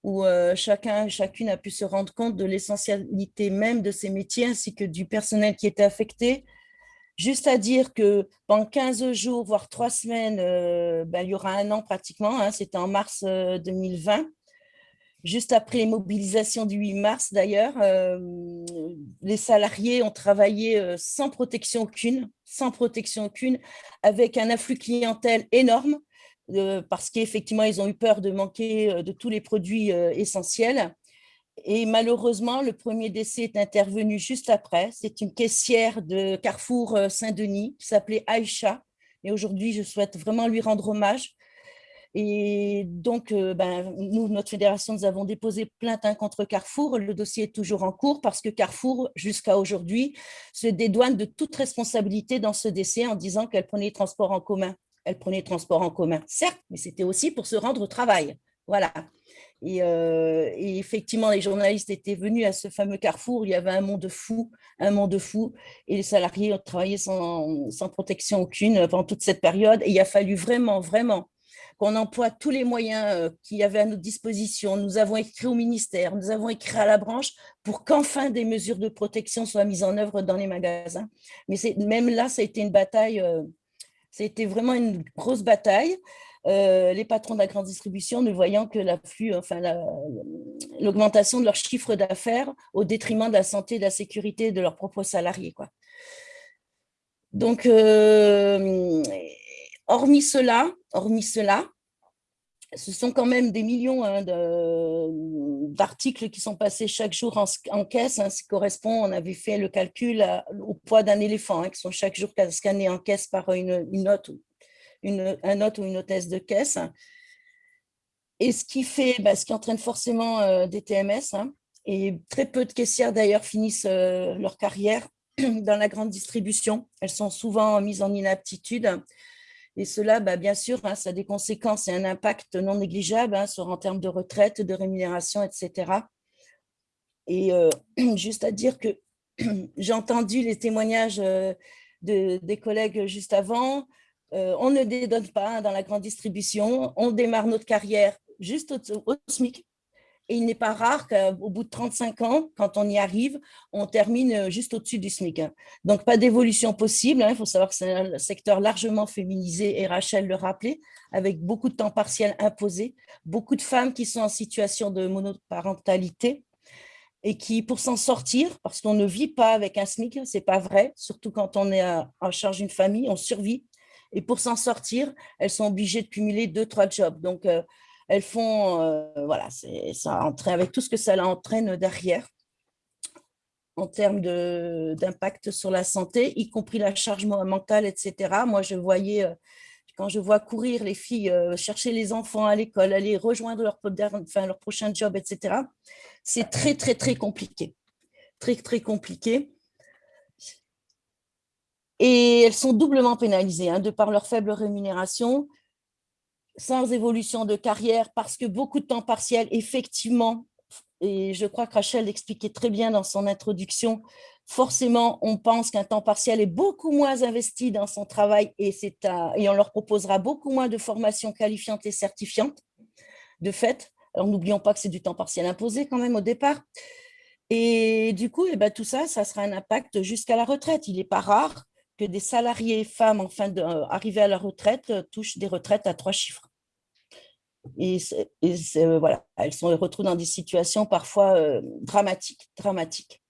où euh, chacun chacune a pu se rendre compte de l'essentialité même de ces métiers ainsi que du personnel qui était affecté. Juste à dire que pendant 15 jours, voire trois semaines, euh, ben, il y aura un an pratiquement, hein, c'était en mars 2020, euh, juste après les mobilisations du 8 mars d'ailleurs, les salariés ont travaillé sans protection aucune, sans protection aucune, avec un afflux clientèle énorme, parce qu'effectivement, ils ont eu peur de manquer euh, de tous les produits euh, essentiels. Et malheureusement, le premier décès est intervenu juste après. C'est une caissière de Carrefour euh, Saint-Denis qui s'appelait Aïcha. Et aujourd'hui, je souhaite vraiment lui rendre hommage. Et donc, ben, nous, notre fédération, nous avons déposé plainte hein, contre Carrefour. Le dossier est toujours en cours parce que Carrefour, jusqu'à aujourd'hui, se dédouane de toute responsabilité dans ce décès en disant qu'elle prenait les transports en commun elle prenait le transport en commun, certes, mais c'était aussi pour se rendre au travail. Voilà. Euh, et, effectivement, les journalistes étaient venus à ce fameux carrefour, il y avait un monde fou, un monde fou, et les salariés ont travaillé sans, protection aucune pendant toute cette période, et il a fallu vraiment, vraiment qu'on emploie tous les moyens euh, qu'il y avait à notre disposition. Nous avons écrit au ministère, nous avons écrit à la branche pour qu'enfin des mesures de protection soient mises en œuvre dans les magasins. Mais même là, ça a été une bataille euh, c'était vraiment une grosse bataille. Euh, les patrons de la grande distribution ne voyant que l'augmentation de leur chiffre d'affaires au détriment de la santé de la sécurité de leurs propres salariés. Donc, euh, hormis cela, hormis cela, ce sont quand même des millions hein, d'articles qui sont passés chaque jour en, caisse. Hein, correspond, on avait fait le calcul au poids d'un éléphant, hein, qui sont chaque jour scannés en caisse par une, note, une, un note ou une hôtesse de caisse. Et ce qui fait, bah, ce qui entraîne forcément euh, des TMS. et très peu de caissières d'ailleurs finissent euh, leur carrière [CLEARS THROAT] dans la grande distribution. Elles sont souvent mises en inaptitude et cela, bah, bien sûr, hein, ça a des conséquences et un impact non négligeable hein, sur, en termes de retraite, de rémunération, etc. Et euh, [CLEARS THROAT] juste à dire que [CLEARS THROAT] j'ai entendu les témoignages euh, de, des collègues juste avant. Euh, on ne dédonne pas hein, dans la grande distribution. On démarre notre carrière juste au SMIC. Et il n'est pas rare qu'au bout de 35 ans, quand on y arrive, on termine euh, juste au-dessus du SMIC. Hein. Donc, pas d'évolution possible. Hein. Il faut savoir que c'est un secteur largement féminisé, et Rachel le rappelait, avec beaucoup de temps partiel imposé, beaucoup de femmes qui sont en situation de monoparentalité et qui, pour s'en sortir, parce qu'on ne vit pas avec un SMIC, c'est pas vrai, surtout quand on est en charge d'une famille, on survit. Et pour s'en sortir, elles sont obligées de cumuler deux, trois jobs. Donc, euh, elles font, euh, voilà, ça entraîne avec tout ce que ça entraîne derrière en termes d'impact sur la santé, y compris la charge mentale, etc. Moi, je voyais, euh, quand je vois courir les filles, euh, chercher les enfants à l'école, aller rejoindre leur, leur prochain job, etc., c'est très, très, très compliqué. Très, très compliqué. Et elles sont doublement pénalisées, hein, de par leur faible rémunération, sans évolution de carrière parce que beaucoup de temps partiel, effectivement, et je crois que Rachel l'expliquait très bien dans son introduction, forcément, on pense qu'un temps partiel est beaucoup moins investi dans son travail et, et on leur proposera beaucoup moins de formations qualifiantes et certifiantes, de fait. Alors, n'oublions pas que c'est du temps partiel imposé quand même au départ. Et du coup, eh ben, tout ça, ça sera un impact jusqu'à la retraite. Il n'est pas rare que des salariés femmes en fin arrivés à la retraite touchent des retraites à trois chiffres. Et, voilà, elles sont retrouvent dans des situations parfois dramatiques, dramatiques.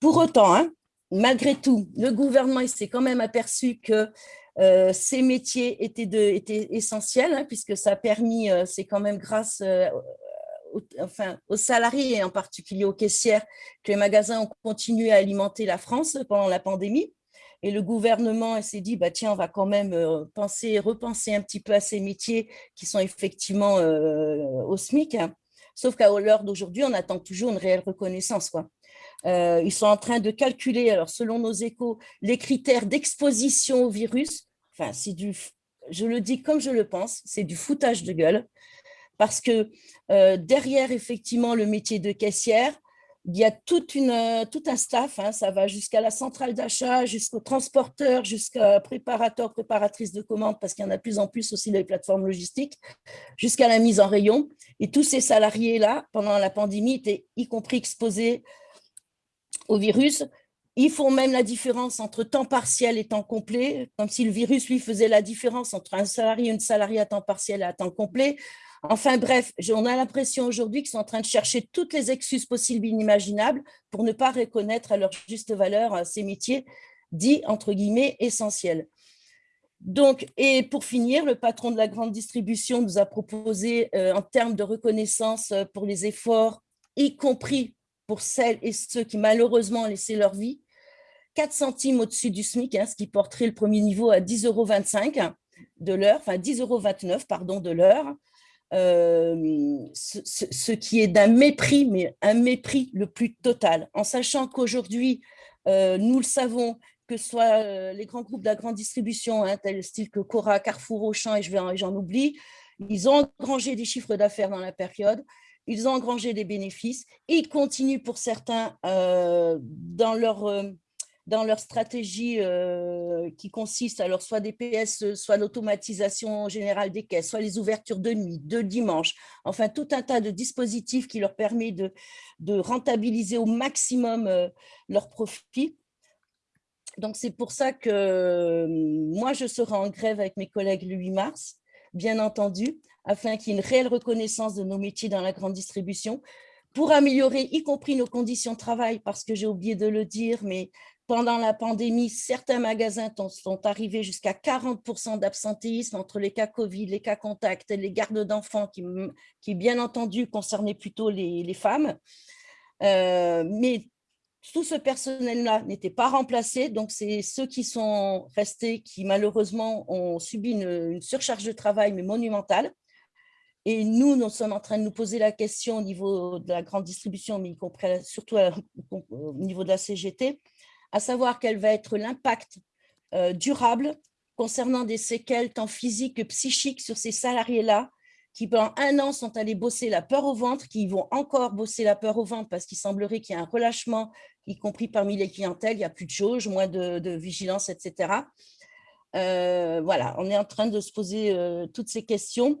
Pour autant, hein, malgré tout, le gouvernement s'est quand même aperçu que euh, ces métiers étaient, essentiels, hein, puisque ça a permis, euh, c'est quand même grâce euh, aux salariés et en particulier aux caissières que les magasins ont continué à alimenter la France pendant la pandémie. Et le gouvernement s'est dit, bah, tiens, on va quand même penser, repenser un petit peu à ces métiers qui sont effectivement au SMIC. Hein. Sauf qu'à l'heure d'aujourd'hui, on attend toujours une réelle reconnaissance. Quoi. Euh, ils sont en train de calculer, alors selon nos échos, les critères d'exposition au virus. Enfin, c'est du, je le dis comme je le pense, c'est du foutage de gueule. Parce que euh, derrière, effectivement, le métier de caissière, il y a euh, tout un staff, hein, ça va jusqu'à la centrale d'achat, jusqu'au transporteur, jusqu'à préparateur, préparatrice de commandes, parce qu'il y en a de plus en plus aussi dans les plateformes logistiques, jusqu'à la mise en rayon. Et tous ces salariés-là, pendant la pandémie, étaient y compris exposés au virus. Ils font même la différence entre temps partiel et temps complet, comme si le virus, lui, faisait la différence entre un salarié et une salariée à temps partiel et à temps complet. Enfin bref, on a l'impression aujourd'hui qu'ils sont en train de chercher toutes les excuses possibles et inimaginables pour ne pas reconnaître à leur juste valeur euh, ces métiers dits, entre guillemets, essentiels. Donc, et pour finir, le patron de la grande distribution nous a proposé, euh, en termes de reconnaissance euh, pour les efforts, y compris pour celles et ceux qui malheureusement ont laissé leur vie, 4 centimes au-dessus du SMIC, hein, ce qui porterait le premier niveau à 10,25 euros de l'heure, enfin 10,29 euros de l'heure, euh, ce, qui est d'un mépris, mais un mépris le plus total, en sachant qu'aujourd'hui, euh, nous le savons, que ce soit euh, les grands groupes de la grande distribution, hein, tels style que Cora, Carrefour, Auchan, et j'en oublie, ils ont engrangé des chiffres d'affaires dans la période, ils ont engrangé des bénéfices, ils continuent pour certains dans, leur, dans leur stratégie euh, qui consiste alors soit des PS, soit l'automatisation générale des caisses, soit les ouvertures de nuit, de dimanche, enfin tout un tas de dispositifs qui leur permet de, de rentabiliser au maximum leurs profits. Donc c'est pour ça que moi je serai en grève avec mes collègues le 8 mars, bien entendu, afin qu'il y ait une réelle reconnaissance de nos métiers dans la grande distribution, pour améliorer y compris nos conditions de travail, parce que j'ai oublié de le dire, mais pendant la pandémie, certains magasins sont arrivés jusqu'à 40% d'absentéisme entre les cas Covid, les cas contacts, les gardes d'enfants, qui, bien entendu concernaient plutôt les, femmes. Euh, mais tout ce personnel-là n'était pas remplacé, donc c'est ceux qui sont restés qui malheureusement ont subi une, surcharge de travail, mais monumentale. Et nous, nous sommes en train de nous poser la question au niveau de la grande distribution, mais y compris surtout au niveau de la CGT, à savoir quel va être l'impact euh, durable concernant des séquelles tant physiques que psychiques sur ces salariés-là qui pendant un an sont allés bosser la peur au ventre, qui vont encore bosser la peur au ventre parce qu'il semblerait qu'il y ait un relâchement, y compris parmi les clientèles, il n'y a plus de jauge, moins de, vigilance, etc. Euh, voilà, on est en train de se poser euh, toutes ces questions.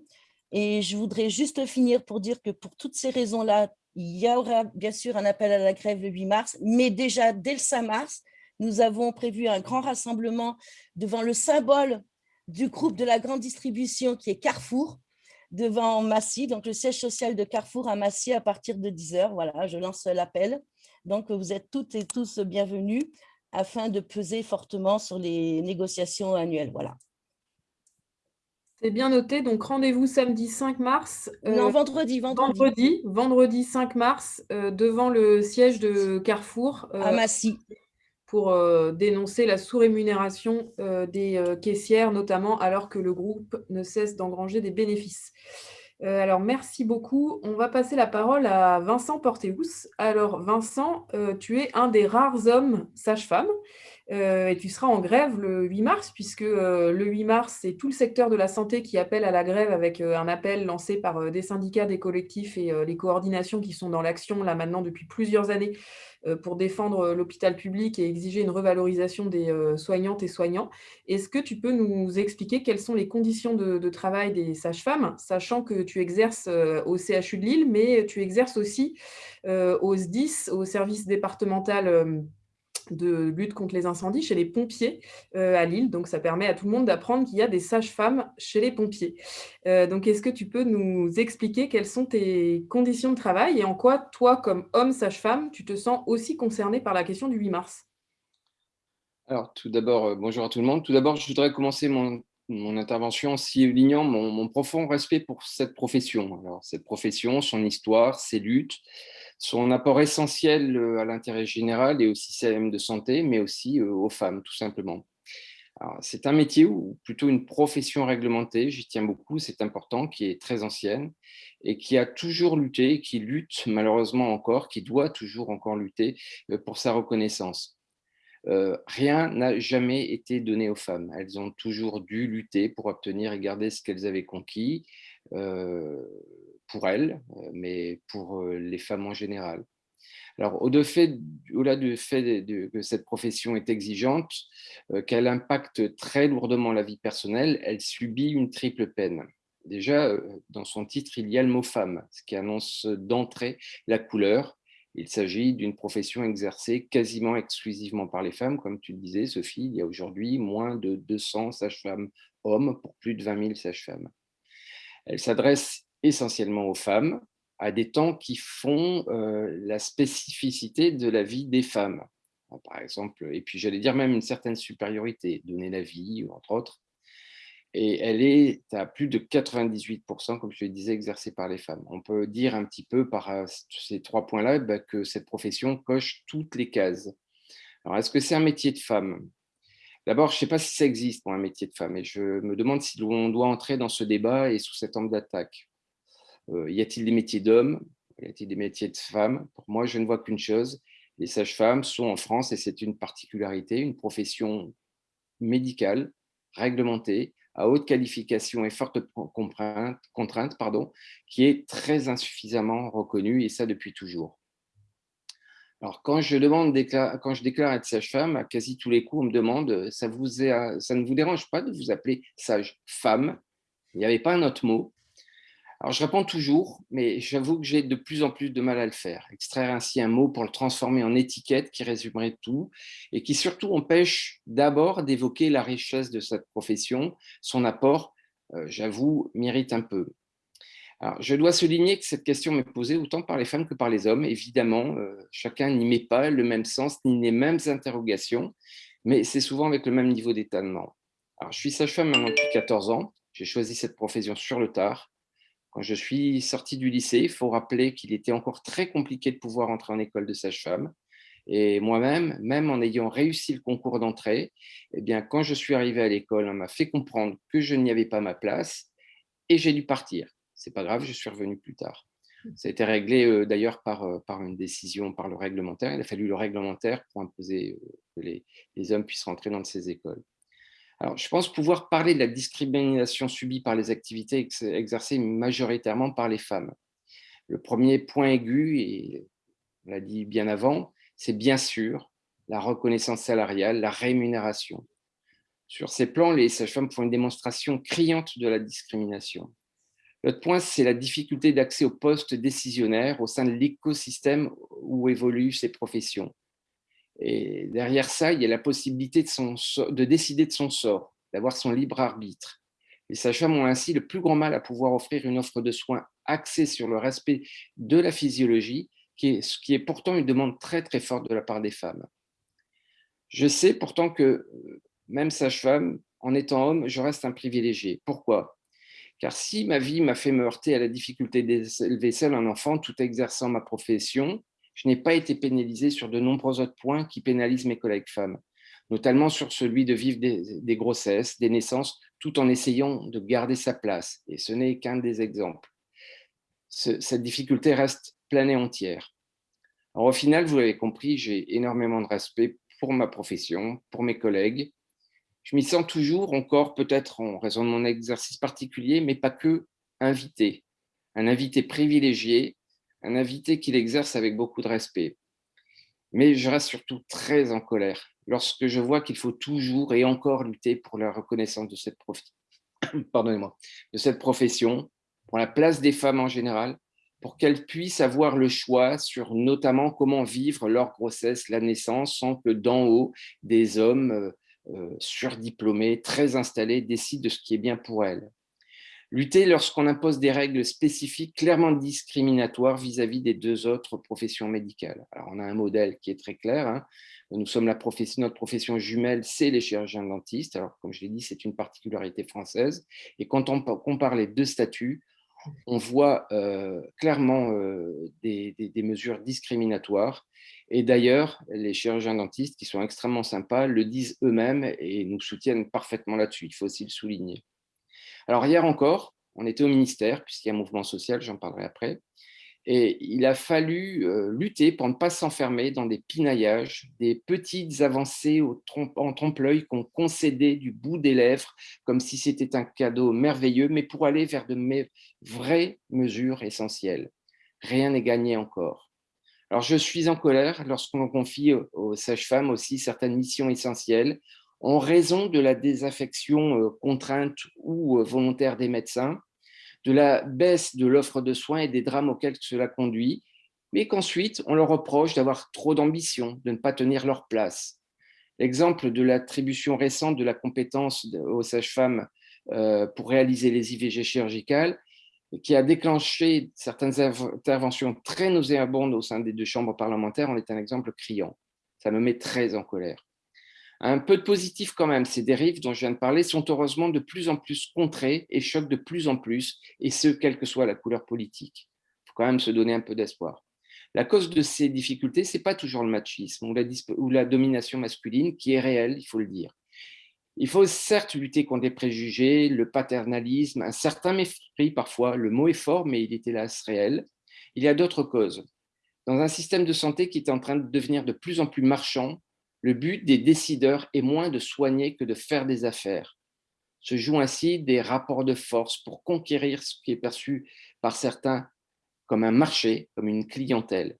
Et je voudrais juste finir pour dire que pour toutes ces raisons-là, il y aura bien sûr un appel à la grève le 8 mars, mais déjà dès le 5 mars, nous avons prévu un grand rassemblement devant le symbole du groupe de la grande distribution qui est Carrefour, devant Massy, donc le siège social de Carrefour à Massy à partir de 10h. Voilà, je lance l'appel. Donc, vous êtes toutes et tous bienvenus afin de peser fortement sur les négociations annuelles. Voilà. C'est bien noté. Donc, rendez-vous samedi 5 mars. Euh, non, vendredi, vendredi. Vendredi, 5 mars, euh, devant le siège de Carrefour. Euh, à Massy pour dénoncer la sous-rémunération des caissières, notamment alors que le groupe ne cesse d'engranger des bénéfices. alors, merci beaucoup. On va passer la parole à Vincent Porteus. Alors, Vincent, tu es un des rares hommes sages-femmes et tu seras en grève le 8 mars, puisque le 8 mars, c'est tout le secteur de la santé qui appelle à la grève avec un appel lancé par des syndicats, des collectifs et les coordinations qui sont dans l'action là maintenant depuis plusieurs années euh, pour défendre euh, l'hôpital public et exiger une revalorisation des euh, soignantes et soignants. Est-ce que tu peux nous expliquer quelles sont les conditions de, travail des sages-femmes, sachant que tu exerces au CHU de Lille, mais tu exerces aussi au SDIS, au service départemental de lutte contre les incendies chez les pompiers à Lille. Donc, ça permet à tout le monde d'apprendre qu'il y a des sages-femmes chez les pompiers. donc, est-ce que tu peux nous expliquer quelles sont tes conditions de travail et en quoi, toi, comme homme sage-femme, tu te sens aussi concerné par la question du 8 mars? Alors, tout d'abord, bonjour à tout le monde. Tout d'abord, je voudrais commencer mon, intervention en soulignant mon, mon, profond respect pour cette profession. Alors, cette profession, son histoire, ses luttes, son apport essentiel euh, à l'intérêt général et au système de santé, mais aussi euh, aux femmes, tout simplement. C'est un métier ou plutôt une profession réglementée, j'y tiens beaucoup, c'est important, qui est très ancienne et qui a toujours lutté, qui lutte malheureusement encore, qui doit toujours encore lutter euh, pour sa reconnaissance. rien n'a jamais été donné aux femmes. Elles ont toujours dû lutter pour obtenir et garder ce qu'elles avaient conquis pour elles, euh, mais pour euh, les femmes en général. Alors, au-delà du fait que cette profession est exigeante, euh, qu'elle impacte très lourdement la vie personnelle, elle subit une triple peine. Déjà, dans son titre, il y a le mot femme, ce qui annonce d'entrée la couleur. Il s'agit d'une profession exercée quasiment exclusivement par les femmes. Comme tu le disais, Sophie, il y a aujourd'hui moins de 200 sages-femmes hommes pour plus de 20 000 sages-femmes. Elle s'adresse essentiellement aux femmes, à des temps qui font euh, la spécificité de la vie des femmes. Par exemple, et puis j'allais dire même une certaine supériorité, donner la vie, entre autres. Et elle est à plus de 98%, comme je le disais, exercée par les femmes. On peut dire un petit peu par euh, ces trois points-là bah, que cette profession coche toutes les cases. Alors, est-ce que c'est un métier de femme? D'abord, je ne sais pas si ça existe pour un métier de femme, et je me demande si on doit entrer dans ce débat et sous cet angle d'attaque. Euh, y a-t-il des métiers d'hommes? Y a-t-il des métiers de femmes? Pour moi, je ne vois qu'une chose. Les sages-femmes sont en France, et c'est une particularité, une profession médicale, réglementée, à haute qualification et forte contrainte, pardon, qui est très insuffisamment reconnue, et ça depuis toujours. Alors, quand je, demande, quand je déclare être sage-femme, à quasi tous les coups, on me demande ça ne vous dérange pas de vous appeler sage-femme? Il n'y avait pas un autre mot. Alors, je réponds toujours, mais j'avoue que j'ai de plus en plus de mal à le faire. Extraire ainsi un mot pour le transformer en étiquette qui résumerait tout et qui surtout empêche d'abord d'évoquer la richesse de cette profession. Son apport, euh, j'avoue, mérite un peu. Alors, je dois souligner que cette question m'est posée autant par les femmes que par les hommes. Évidemment, euh, chacun n'y met pas le même sens ni les mêmes interrogations, mais c'est souvent avec le même niveau d'étonnement. Alors, je suis sage-femme maintenant depuis 14 ans. J'ai choisi cette profession sur le tard quand je suis sorti du lycée, il faut rappeler qu'il était encore très compliqué de pouvoir entrer en école de sage-femme. Et moi-même, même en ayant réussi le concours d'entrée, eh bien, quand je suis arrivé à l'école, on m'a fait comprendre que je n'y avais pas ma place et j'ai dû partir. C'est pas grave, je suis revenu plus tard. Ça a été réglé euh, d'ailleurs par, euh, par une décision, par le réglementaire. Il a fallu le réglementaire pour imposer euh, que les, les hommes puissent rentrer dans ces écoles. Alors, je pense pouvoir parler de la discrimination subie par les activités exercées majoritairement par les femmes. Le premier point aigu, et on l'a dit bien avant, c'est bien sûr la reconnaissance salariale, la rémunération. Sur ces plans, les sages-femmes font une démonstration criante de la discrimination. L'autre point, c'est la difficulté d'accès aux postes décisionnaires au sein de l'écosystème où évoluent ces professions. Et derrière ça, il y a la possibilité de, de décider de son sort, d'avoir son libre arbitre. Les sages-femmes ont ainsi le plus grand mal à pouvoir offrir une offre de soins axée sur le respect de la physiologie, qui est, ce qui est pourtant une demande très très forte de la part des femmes. Je sais pourtant que, même sage-femme, en étant homme, je reste un privilégié. Pourquoi? Car si ma vie m'a fait me heurter à la difficulté d'élever seul un enfant tout exerçant ma profession, je n'ai pas été pénalisé sur de nombreux autres points qui pénalisent mes collègues femmes, notamment sur celui de vivre des, grossesses, des naissances, tout en essayant de garder sa place. Et ce n'est qu'un des exemples. cette difficulté reste pleine et entière. Alors, au final, vous l'avez compris, j'ai énormément de respect pour ma profession, pour mes collègues. Je m'y sens toujours encore, peut-être en raison de mon exercice particulier, mais pas que, invité. Un invité privilégié un invité qu'il exerce avec beaucoup de respect. Mais je reste surtout très en colère lorsque je vois qu'il faut toujours et encore lutter pour la reconnaissance de cette, [COUGHS] de cette profession, pour la place des femmes en général, pour qu'elles puissent avoir le choix sur notamment comment vivre leur grossesse, la naissance, sans que d'en haut, des hommes euh, euh, surdiplômés, très installés, décident de ce qui est bien pour elles. Lutter lorsqu'on impose des règles spécifiques clairement discriminatoires vis-à-vis des deux autres professions médicales. Alors, on a un modèle qui est très clair. Hein. Nous sommes la notre profession jumelle, c'est les chirurgiens dentistes. Alors, comme je l'ai dit, c'est une particularité française. Et quand on compare les deux statuts, on voit euh, clairement euh, des, mesures discriminatoires. Et d'ailleurs, les chirurgiens dentistes, qui sont extrêmement sympas, le disent eux-mêmes et nous soutiennent parfaitement là-dessus. Il faut aussi le souligner. Alors hier encore, on était au ministère, puisqu'il y a un mouvement social, j'en parlerai après, et il a fallu euh, lutter pour ne pas s'enfermer dans des pinaillages, des petites avancées en trompe-l'œil qu'on concédait du bout des lèvres, comme si c'était un cadeau merveilleux, mais pour aller vers de vraies mesures essentielles. Rien n'est gagné encore. Alors je suis en colère lorsqu'on confie aux sages-femmes aussi certaines missions essentielles, en raison de la désaffection euh, contrainte ou euh, volontaire des médecins, de la baisse de l'offre de soins et des drames auxquels cela conduit, mais qu'ensuite on leur reproche d'avoir trop d'ambition, de ne pas tenir leur place. L'exemple de l'attribution récente de la compétence aux sages-femmes euh, pour réaliser les IVG chirurgicales, qui a déclenché certaines interventions très nauséabondes au sein des deux chambres parlementaires, en est un exemple criant. Ça me met très en colère. Un peu de positif quand même, ces dérives dont je viens de parler sont heureusement de plus en plus contrées et choquent de plus en plus, et ce, quelle que soit la couleur politique. Il faut quand même se donner un peu d'espoir. La cause de ces difficultés, ce n'est pas toujours le machisme ou la, domination masculine, qui est réelle, il faut le dire. Il faut certes lutter contre les préjugés, le paternalisme, un certain mépris parfois, le mot est fort, mais il est hélas réel. Il y a d'autres causes. Dans un système de santé qui est en train de devenir de plus en plus marchand, le but des décideurs est moins de soigner que de faire des affaires. Se jouent ainsi des rapports de force pour conquérir ce qui est perçu par certains comme un marché, comme une clientèle.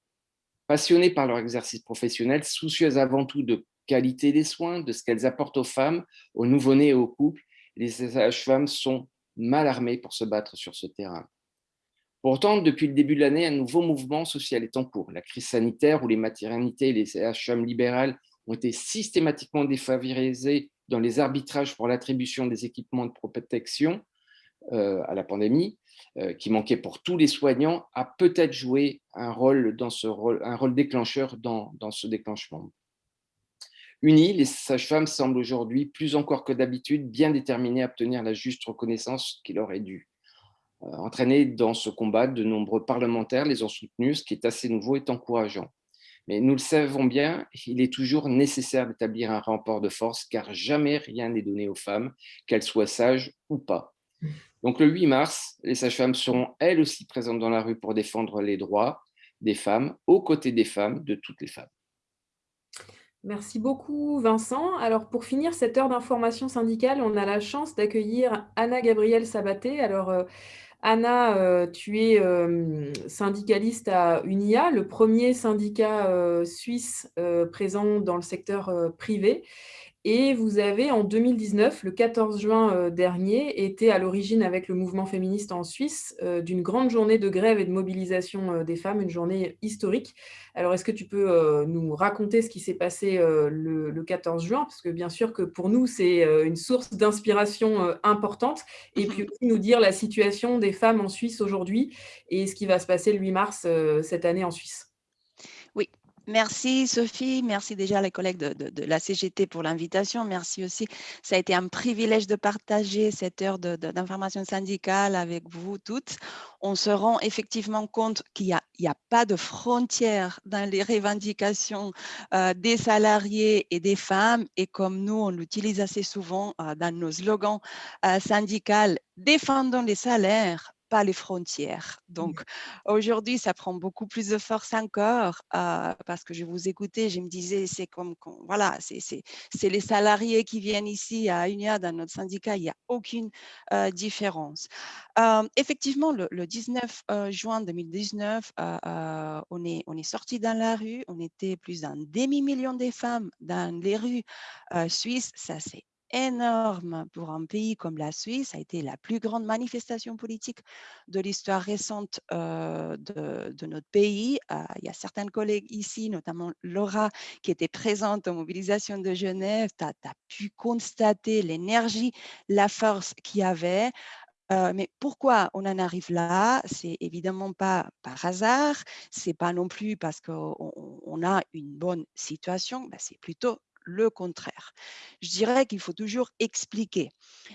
Passionnés par leur exercice professionnel, soucieuses avant tout de qualité des soins, de ce qu'elles apportent aux femmes, aux nouveau-nés et aux couples, les sages-femmes sont mal armées pour se battre sur ce terrain. Pourtant, depuis le début de l'année, un nouveau mouvement social est en cours. La crise sanitaire où les maternités et les sages-femmes libérales ont été systématiquement défavorisés dans les arbitrages pour l'attribution des équipements de protection euh, à la pandémie, euh, qui manquait pour tous les soignants, a peut-être joué un rôle, dans ce rôle, un rôle déclencheur dans, dans ce déclenchement. Unis, les sages-femmes semblent aujourd'hui, plus encore que d'habitude, bien déterminées à obtenir la juste reconnaissance qui leur est due. Euh, entraînés dans ce combat, de nombreux parlementaires les ont soutenus, ce qui est assez nouveau et encourageant. Mais nous le savons bien, il est toujours nécessaire d'établir un rapport de force car jamais rien n'est donné aux femmes, qu'elles soient sages ou pas. Donc le 8 mars, les sages-femmes seront elles aussi présentes dans la rue pour défendre les droits des femmes, aux côtés des femmes, de toutes les femmes. Merci beaucoup Vincent. Alors pour finir cette heure d'information syndicale, on a la chance d'accueillir Anna-Gabrielle Sabaté. Alors euh, Anna, euh, tu es euh, syndicaliste à UNIA, le premier syndicat euh, suisse présent dans le secteur privé. Et vous avez, en 2019, le 14 juin euh, dernier, été à l'origine avec le mouvement féministe en Suisse euh, d'une grande journée de grève et de mobilisation euh, des femmes, une journée historique. Alors, est-ce que tu peux nous raconter ce qui s'est passé le, 14 juin? Parce que bien sûr que pour nous, c'est une source d'inspiration importante. Et puis aussi nous dire la situation des femmes en Suisse aujourd'hui et ce qui va se passer le 8 mars cette année en Suisse. Merci Sophie, merci déjà les collègues de, la CGT pour l'invitation. Merci aussi. Ça a été un privilège de partager cette heure d'information syndicale avec vous toutes. On se rend effectivement compte qu'il n'y a, pas de frontières dans les revendications euh, des salariés et des femmes. Et comme nous, on l'utilise assez souvent euh, dans nos slogans euh, syndicaux, défendons les salaires, pas les frontières. Donc aujourd'hui, ça prend beaucoup plus de force encore euh, parce que je vous écoutais, je me disais, c'est comme, voilà, c'est les salariés qui viennent ici à UNIA dans notre syndicat, il n'y a aucune euh, différence. Euh, effectivement, le, 19 juin 2019, on est, on est sorti dans la rue, on était plus d'un demi-million de femmes dans les rues suisses, ça c'est énorme pour un pays comme la Suisse. Ça a été la plus grande manifestation politique de l'histoire récente de, de, notre pays. il y a certains collègues ici, notamment Laura, qui était présente aux mobilisations de Genève. Tu as, pu constater l'énergie, la force qu'il y avait. mais pourquoi on en arrive là? C'est évidemment pas par hasard, c'est pas non plus parce qu'on a une bonne situation, ben, c'est plutôt le contraire. Je dirais qu'il faut toujours expliquer,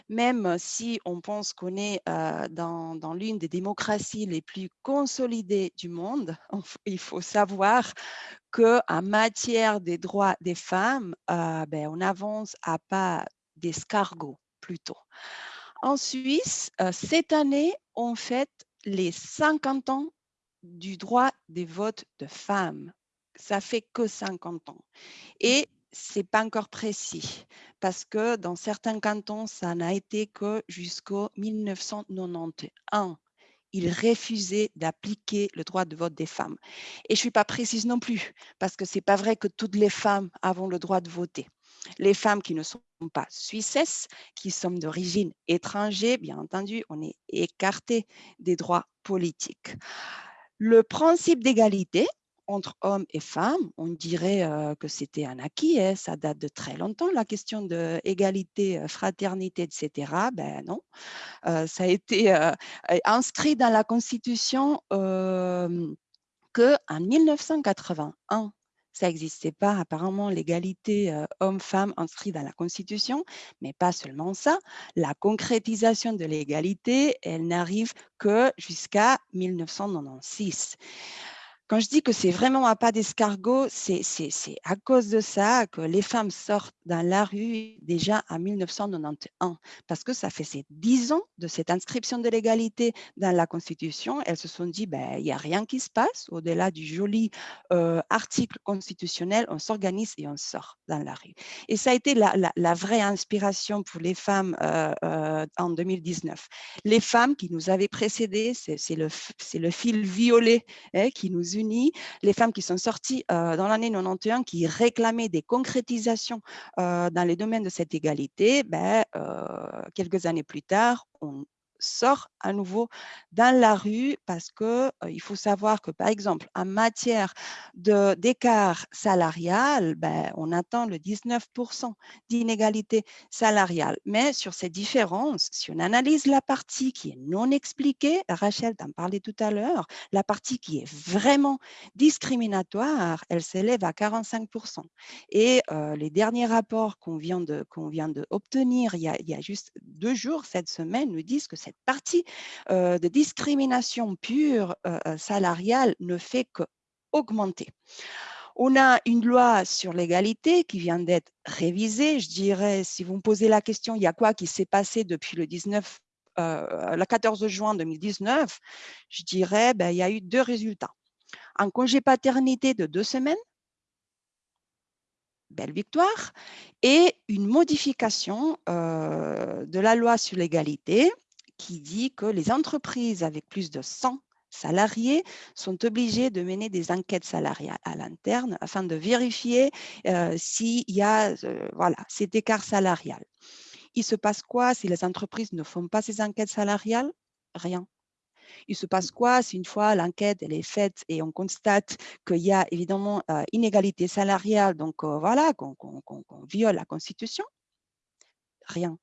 même si on pense qu'on est dans, l'une des démocraties les plus consolidées du monde, [LAUGHS] il faut savoir qu'en matière des droits des femmes, ben, on avance à pas d'escargot plutôt. En Suisse, cette année, on fête les 50 ans du droit des votes de femmes. Ça fait que 50 ans. Et c'est pas encore précis parce que dans certains cantons, ça n'a été que jusqu'au 1991. Ils refusaient d'appliquer le droit de vote des femmes. Et je suis pas précise non plus parce que c'est pas vrai que toutes les femmes avons le droit de voter. Les femmes qui ne sont pas suissesses, qui sont d'origine étrangère, bien entendu, on est écarté des droits politiques. Le principe d'égalité, entre hommes et femmes, on dirait que c'était un acquis, hein, ça date de très longtemps, la question de égalité, fraternité, etc. Ben non, ça a été inscrit dans la Constitution qu'en 1981. Ça n'existait pas apparemment l'égalité homme-femme inscrite dans la Constitution, mais pas seulement ça. La concrétisation de l'égalité, elle n'arrive que jusqu'à 1996. Quand je dis que c'est vraiment un pas d'escargot, c'est à cause de ça que les femmes sortent dans la rue déjà en 1991, parce que ça ces dix ans de cette inscription de l'égalité dans la Constitution. Elles se sont dit, ben, il n'y a rien qui se passe au-delà du joli euh, article constitutionnel, on s'organise et on sort dans la rue. Et ça a été la, vraie inspiration pour les femmes euh, euh, en 2019. Les femmes qui nous avaient précédées, c'est le, le fil violet hein, qui nous les femmes qui sont sorties dans l'année 91, qui réclamaient des concrétisations dans les domaines de cette égalité, ben, quelques années plus tard, on, sort à nouveau dans la rue parce que il faut savoir que, par exemple, en matière d'écart salarial, ben, on attend le 19% d'inégalité salariale. Mais sur ces différences, si on analyse la partie qui est non expliquée, Rachel t'en parlait tout à l'heure, la partie qui est vraiment discriminatoire, elle s'élève à 45%. Et les derniers rapports qu'on vient d'obtenir il, il, y a juste deux jours, cette semaine, nous disent que c'est partie de discrimination pure salariale ne fait qu'augmenter. On a une loi sur l'égalité qui vient d'être révisée. Je dirais, si vous me posez la question, il y a quoi qui s'est passé depuis le 19 le 14 juin 2019, je dirais, ben, il y a eu deux résultats. Un congé paternité de deux semaines, belle victoire, et une modification de la loi sur l'égalité qui dit que les entreprises avec plus de 100 salariés sont obligés de mener des enquêtes salariales à l'interne afin de vérifier euh, s'il y a euh, voilà, cet écart salarial. Il se passe quoi si les entreprises ne font pas ces enquêtes salariales? Rien. Il se passe quoi si une fois l'enquête est faite et on constate qu'il y a évidemment euh, inégalité salariale, donc voilà, qu'on viole la Constitution? Rien.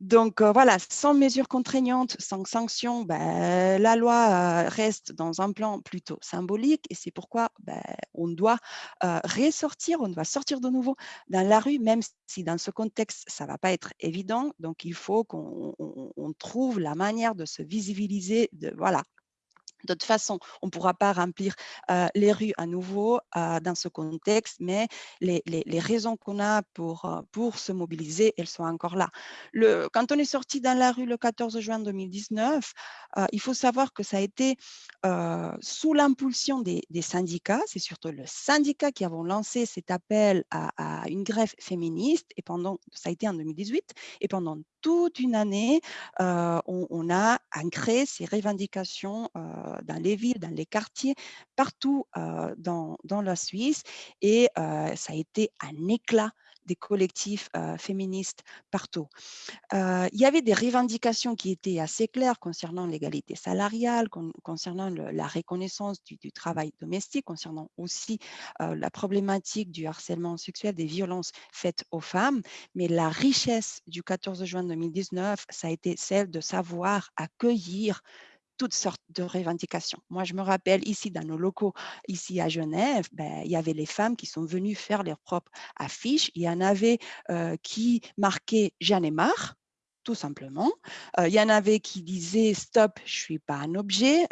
Donc voilà, sans mesures contraignantes, sans sanctions, ben, la loi reste dans un plan plutôt symbolique et c'est pourquoi ben, on doit ressortir, on doit sortir de nouveau dans la rue, même si dans ce contexte, ça ne va pas être évident. Donc il faut qu'on trouve la manière de se visibiliser, de, voilà, de toute façon, on ne pourra pas remplir les rues à nouveau dans ce contexte, mais les, raisons qu'on a pour, se mobiliser, elles sont encore là. Le, quand on est sorti dans la rue le 14 juin 2019, il faut savoir que ça a été sous l'impulsion des, syndicats, c'est surtout le syndicat qui avons lancé cet appel à, à, une grève féministe, et pendant, ça a été en 2018, et pendant toute une année, on, a ancré ces revendications dans les villes, dans les quartiers, partout dans, la Suisse. Et ça a été un éclat des collectifs féministes partout. il y avait des revendications qui étaient assez claires concernant l'égalité salariale, concernant la reconnaissance du, du, travail domestique, concernant aussi la problématique du harcèlement sexuel, des violences faites aux femmes. Mais la richesse du 14 juin 2019, ça a été celle de savoir accueillir toutes sortes de revendications. Moi, je me rappelle ici dans nos locaux, ici à Genève, ben, il y avait les femmes qui sont venues faire leurs propres affiches. Il y en avait euh, qui marquaient « J'en ai marre » tout simplement. il y en avait qui disaient « stop, je ne suis pas un objet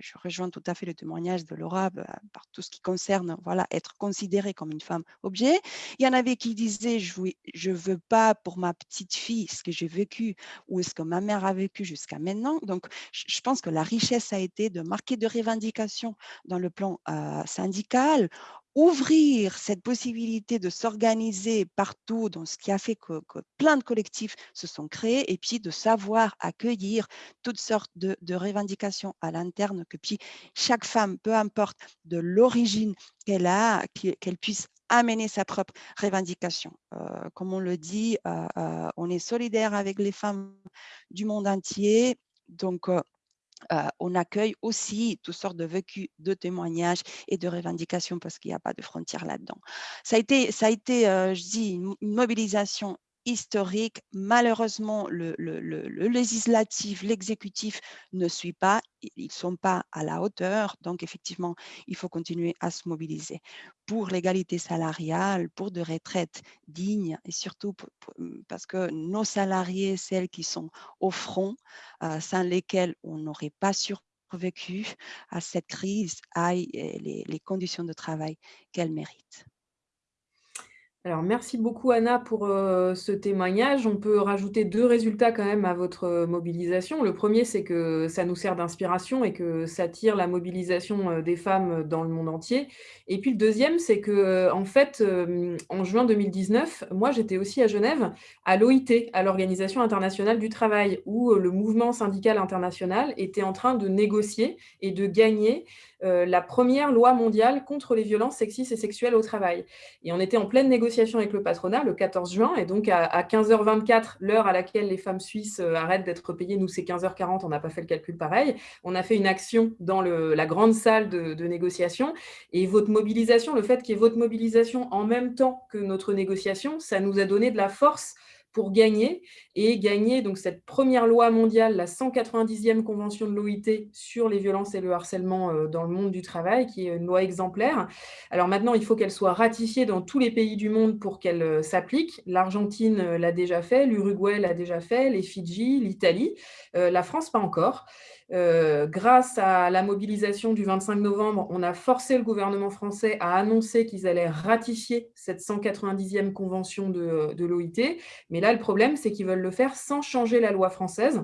Je rejoins tout à fait le témoignage de Laura bah, par tout ce qui concerne voilà, être considérée comme une femme objet. Il y en avait qui disaient « je ne veux pas pour ma petite fille ce que j'ai vécu ou ce que ma mère a vécu jusqu'à maintenant ». Donc, je pense que la richesse a été de marquer de revendications dans le plan syndical, ouvrir cette possibilité de s'organiser partout, dans ce qui a fait que, plein de collectifs se sont créés, et puis de savoir accueillir toutes sortes de, revendications à l'interne, que puis chaque femme, peu importe de l'origine qu'elle a, qu'elle puisse amener sa propre revendication. Euh, comme on le dit, euh, euh, on est solidaire avec les femmes du monde entier, donc on accueille aussi toutes sortes de vécus, de témoignages et de revendications parce qu'il n'y a pas de frontières là-dedans. Ça a été, ça a été je dis, une mobilisation historique. Malheureusement, le, législatif, l'exécutif ne suit pas, ils ne sont pas à la hauteur. Donc, effectivement, il faut continuer à se mobiliser pour l'égalité salariale, pour de retraites dignes et surtout mmh, parce que nos salariés, celles qui sont au front, euh, sans lesquelles on n'aurait pas survécu à cette crise, aient les conditions de travail qu'elles méritent. Alors, merci beaucoup Anna pour euh, ce témoignage. On peut rajouter deux résultats quand même à votre euh, mobilisation. Le premier, c'est que ça nous sert d'inspiration et que ça tire la mobilisation euh, des femmes dans le monde entier. Et puis le deuxième, c'est que en fait, en juin 2019, moi j'étais aussi à Genève, à l'OIT, à l'Organisation internationale du travail, où le mouvement syndical international était en train de négocier et de gagner la première loi mondiale contre les violences sexistes et sexuelles au travail. Et on était en pleine négociation avec le patronat le 14 juin, et donc à, 15h24, l'heure à laquelle les femmes suisses euh, arrêtent d'être payées, nous c'est 15h40, on n'a pas fait le calcul pareil, on a fait une action dans la grande salle de, de négociation, et votre mobilisation, le fait qu'il y ait votre mobilisation en même temps que notre négociation, ça nous a donné de la force pour gagner et gagner donc cette première loi mondiale, la 190e convention de l'OIT sur les violences et le harcèlement euh, dans le monde du travail, qui est une loi exemplaire. Alors maintenant, il faut qu'elle soit ratifiée dans tous les pays du monde pour qu'elle euh, s'applique. L'Argentine euh, l'a déjà fait, l'Uruguay l'a déjà fait, les Fidji, l'Italie, la France pas encore. Euh, grâce à la mobilisation du 25 novembre, on a forcé le gouvernement français à annoncer qu'ils allaient ratifier cette 190e convention de, de l'OIT. Mais là, le problème, c'est qu'ils veulent le faire sans changer la loi française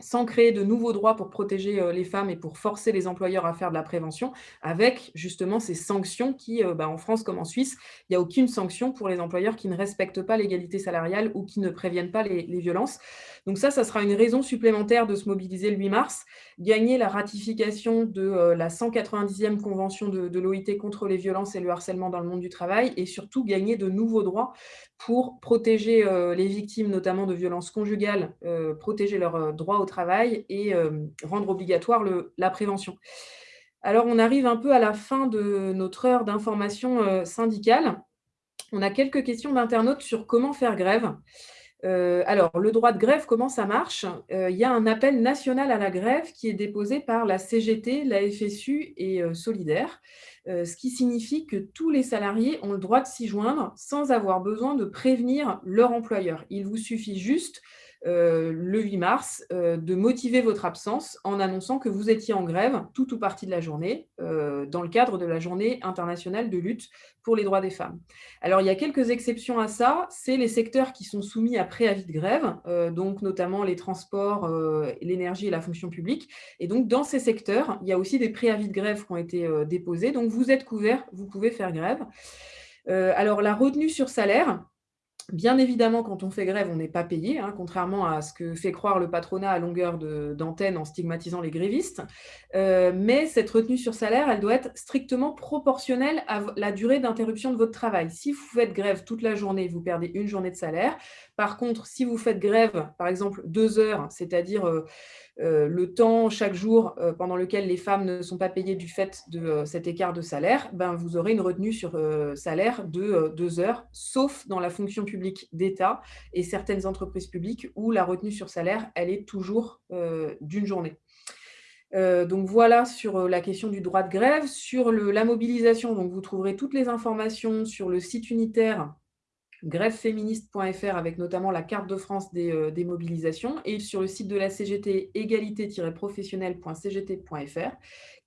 sans créer de nouveaux droits pour protéger euh, les femmes et pour forcer les employeurs à faire de la prévention, avec justement ces sanctions qui, euh, bah, en France comme en Suisse, il n'y a aucune sanction pour les employeurs qui ne respectent pas l'égalité salariale ou qui ne préviennent pas les, violences. Donc ça, ça sera une raison supplémentaire de se mobiliser le 8 mars, gagner la ratification de euh, la 190e convention de, de l'OIT contre les violences et le harcèlement dans le monde du travail, et surtout gagner de nouveaux droits pour protéger les victimes, notamment de violences conjugales, protéger leurs droits au travail et euh, rendre obligatoire la prévention. Alors, on arrive un peu à la fin de notre heure d'information euh, syndicale. On a quelques questions d'internautes sur comment faire grève. Euh, alors, le droit de grève, comment ça marche? Il y a un appel national à la grève qui est déposé par la CGT, la FSU et Solidaire, ce qui signifie que tous les salariés ont le droit de s'y joindre sans avoir besoin de prévenir leur employeur. Il vous suffit juste euh, le 8 mars, euh, de motiver votre absence en annonçant que vous étiez en grève tout ou partie de la journée, euh, dans le cadre de la journée internationale de lutte pour les droits des femmes. Alors, il y a quelques exceptions à ça, c'est les secteurs qui sont soumis à préavis de grève, donc notamment les transports, l'énergie et la fonction publique. Et donc, dans ces secteurs, il y a aussi des préavis de grève qui ont été déposés, donc vous êtes couverts, vous pouvez faire grève. alors, la retenue sur salaire, Bien évidemment, quand on fait grève, on n'est pas payé, hein, contrairement à ce que fait croire le patronat à longueur d'antenne en stigmatisant les grévistes. Euh, mais cette retenue sur salaire, elle doit être strictement proportionnelle à la durée d'interruption de votre travail. Si vous faites grève toute la journée, vous perdez une journée de salaire. Par contre, si vous faites grève, par exemple, deux heures, c'est-à-dire euh, euh, le temps chaque jour euh, pendant lequel les femmes ne sont pas payées du fait de cet écart de salaire, ben, vous aurez une retenue sur salaire de deux heures, sauf dans la fonction publique d'État et certaines entreprises publiques où la retenue sur salaire, elle est toujours d'une journée. donc voilà sur la question du droit de grève. Sur la mobilisation, donc vous trouverez toutes les informations sur le site unitaire grèveféministe.fr avec notamment la carte de France euh, des, mobilisations et sur le site de la CGT égalité-professionnelle.cgt.fr.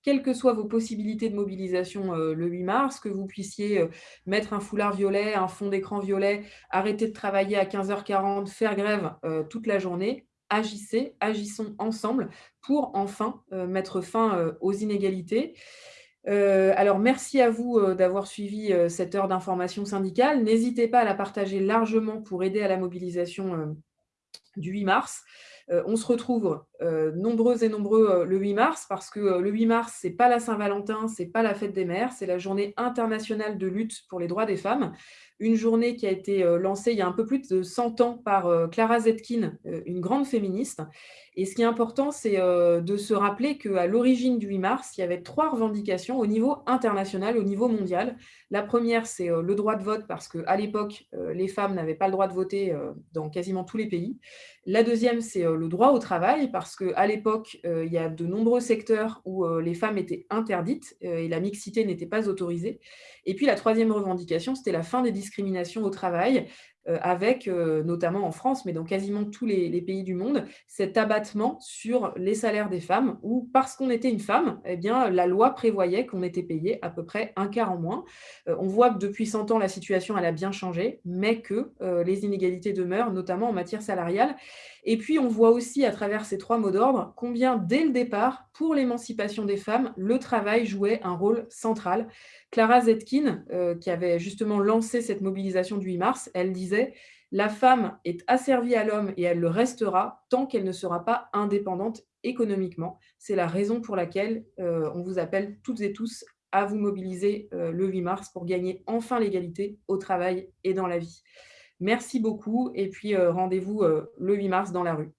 Quelles que soient vos possibilités de mobilisation euh, le 8 mars, que vous puissiez euh, mettre un foulard violet, un fond d'écran violet, arrêter de travailler à 15h40, faire grève toute la journée, agissez, agissons ensemble pour enfin mettre fin aux inégalités. Euh, alors, merci à vous euh, d'avoir suivi euh, cette heure d'information syndicale. N'hésitez pas à la partager largement pour aider à la mobilisation du 8 mars. on se retrouve nombreux et nombreux le 8 mars parce que le 8 mars, ce n'est pas la Saint-Valentin, ce n'est pas la fête des mères, c'est la journée internationale de lutte pour les droits des femmes une journée qui a été lancée il y a un peu plus de 100 ans par Clara Zetkin, une grande féministe. Et ce qui est important, c'est de se rappeler qu'à l'origine du 8 mars, il y avait trois revendications au niveau international, au niveau mondial. La première, c'est le droit de vote, parce qu'à l'époque, les femmes n'avaient pas le droit de voter dans quasiment tous les pays. La deuxième, c'est le droit au travail, parce qu'à l'époque, il y a de nombreux secteurs où les femmes étaient interdites et la mixité n'était pas autorisée. Et puis la troisième revendication, c'était la fin des discriminations au travail, euh, avec, euh, notamment en France, mais dans quasiment tous les, pays du monde, cet abattement sur les salaires des femmes, où parce qu'on était une femme, eh bien, la loi prévoyait qu'on était payé à peu près un quart en moins. Euh, on voit que depuis 100 ans, la situation a bien changé, mais que les inégalités demeurent, notamment en matière salariale. Et puis, on voit aussi à travers ces trois mots d'ordre combien, dès le départ, pour l'émancipation des femmes, le travail jouait un rôle central. Clara Zetkin, euh, qui avait justement lancé cette mobilisation du 8 mars, elle disait « La femme est asservie à l'homme et elle le restera tant qu'elle ne sera pas indépendante économiquement. C'est la raison pour laquelle euh, on vous appelle toutes et tous à vous mobiliser euh, le 8 mars pour gagner enfin l'égalité au travail et dans la vie. Merci beaucoup et puis rendez-vous le 8 mars dans la rue.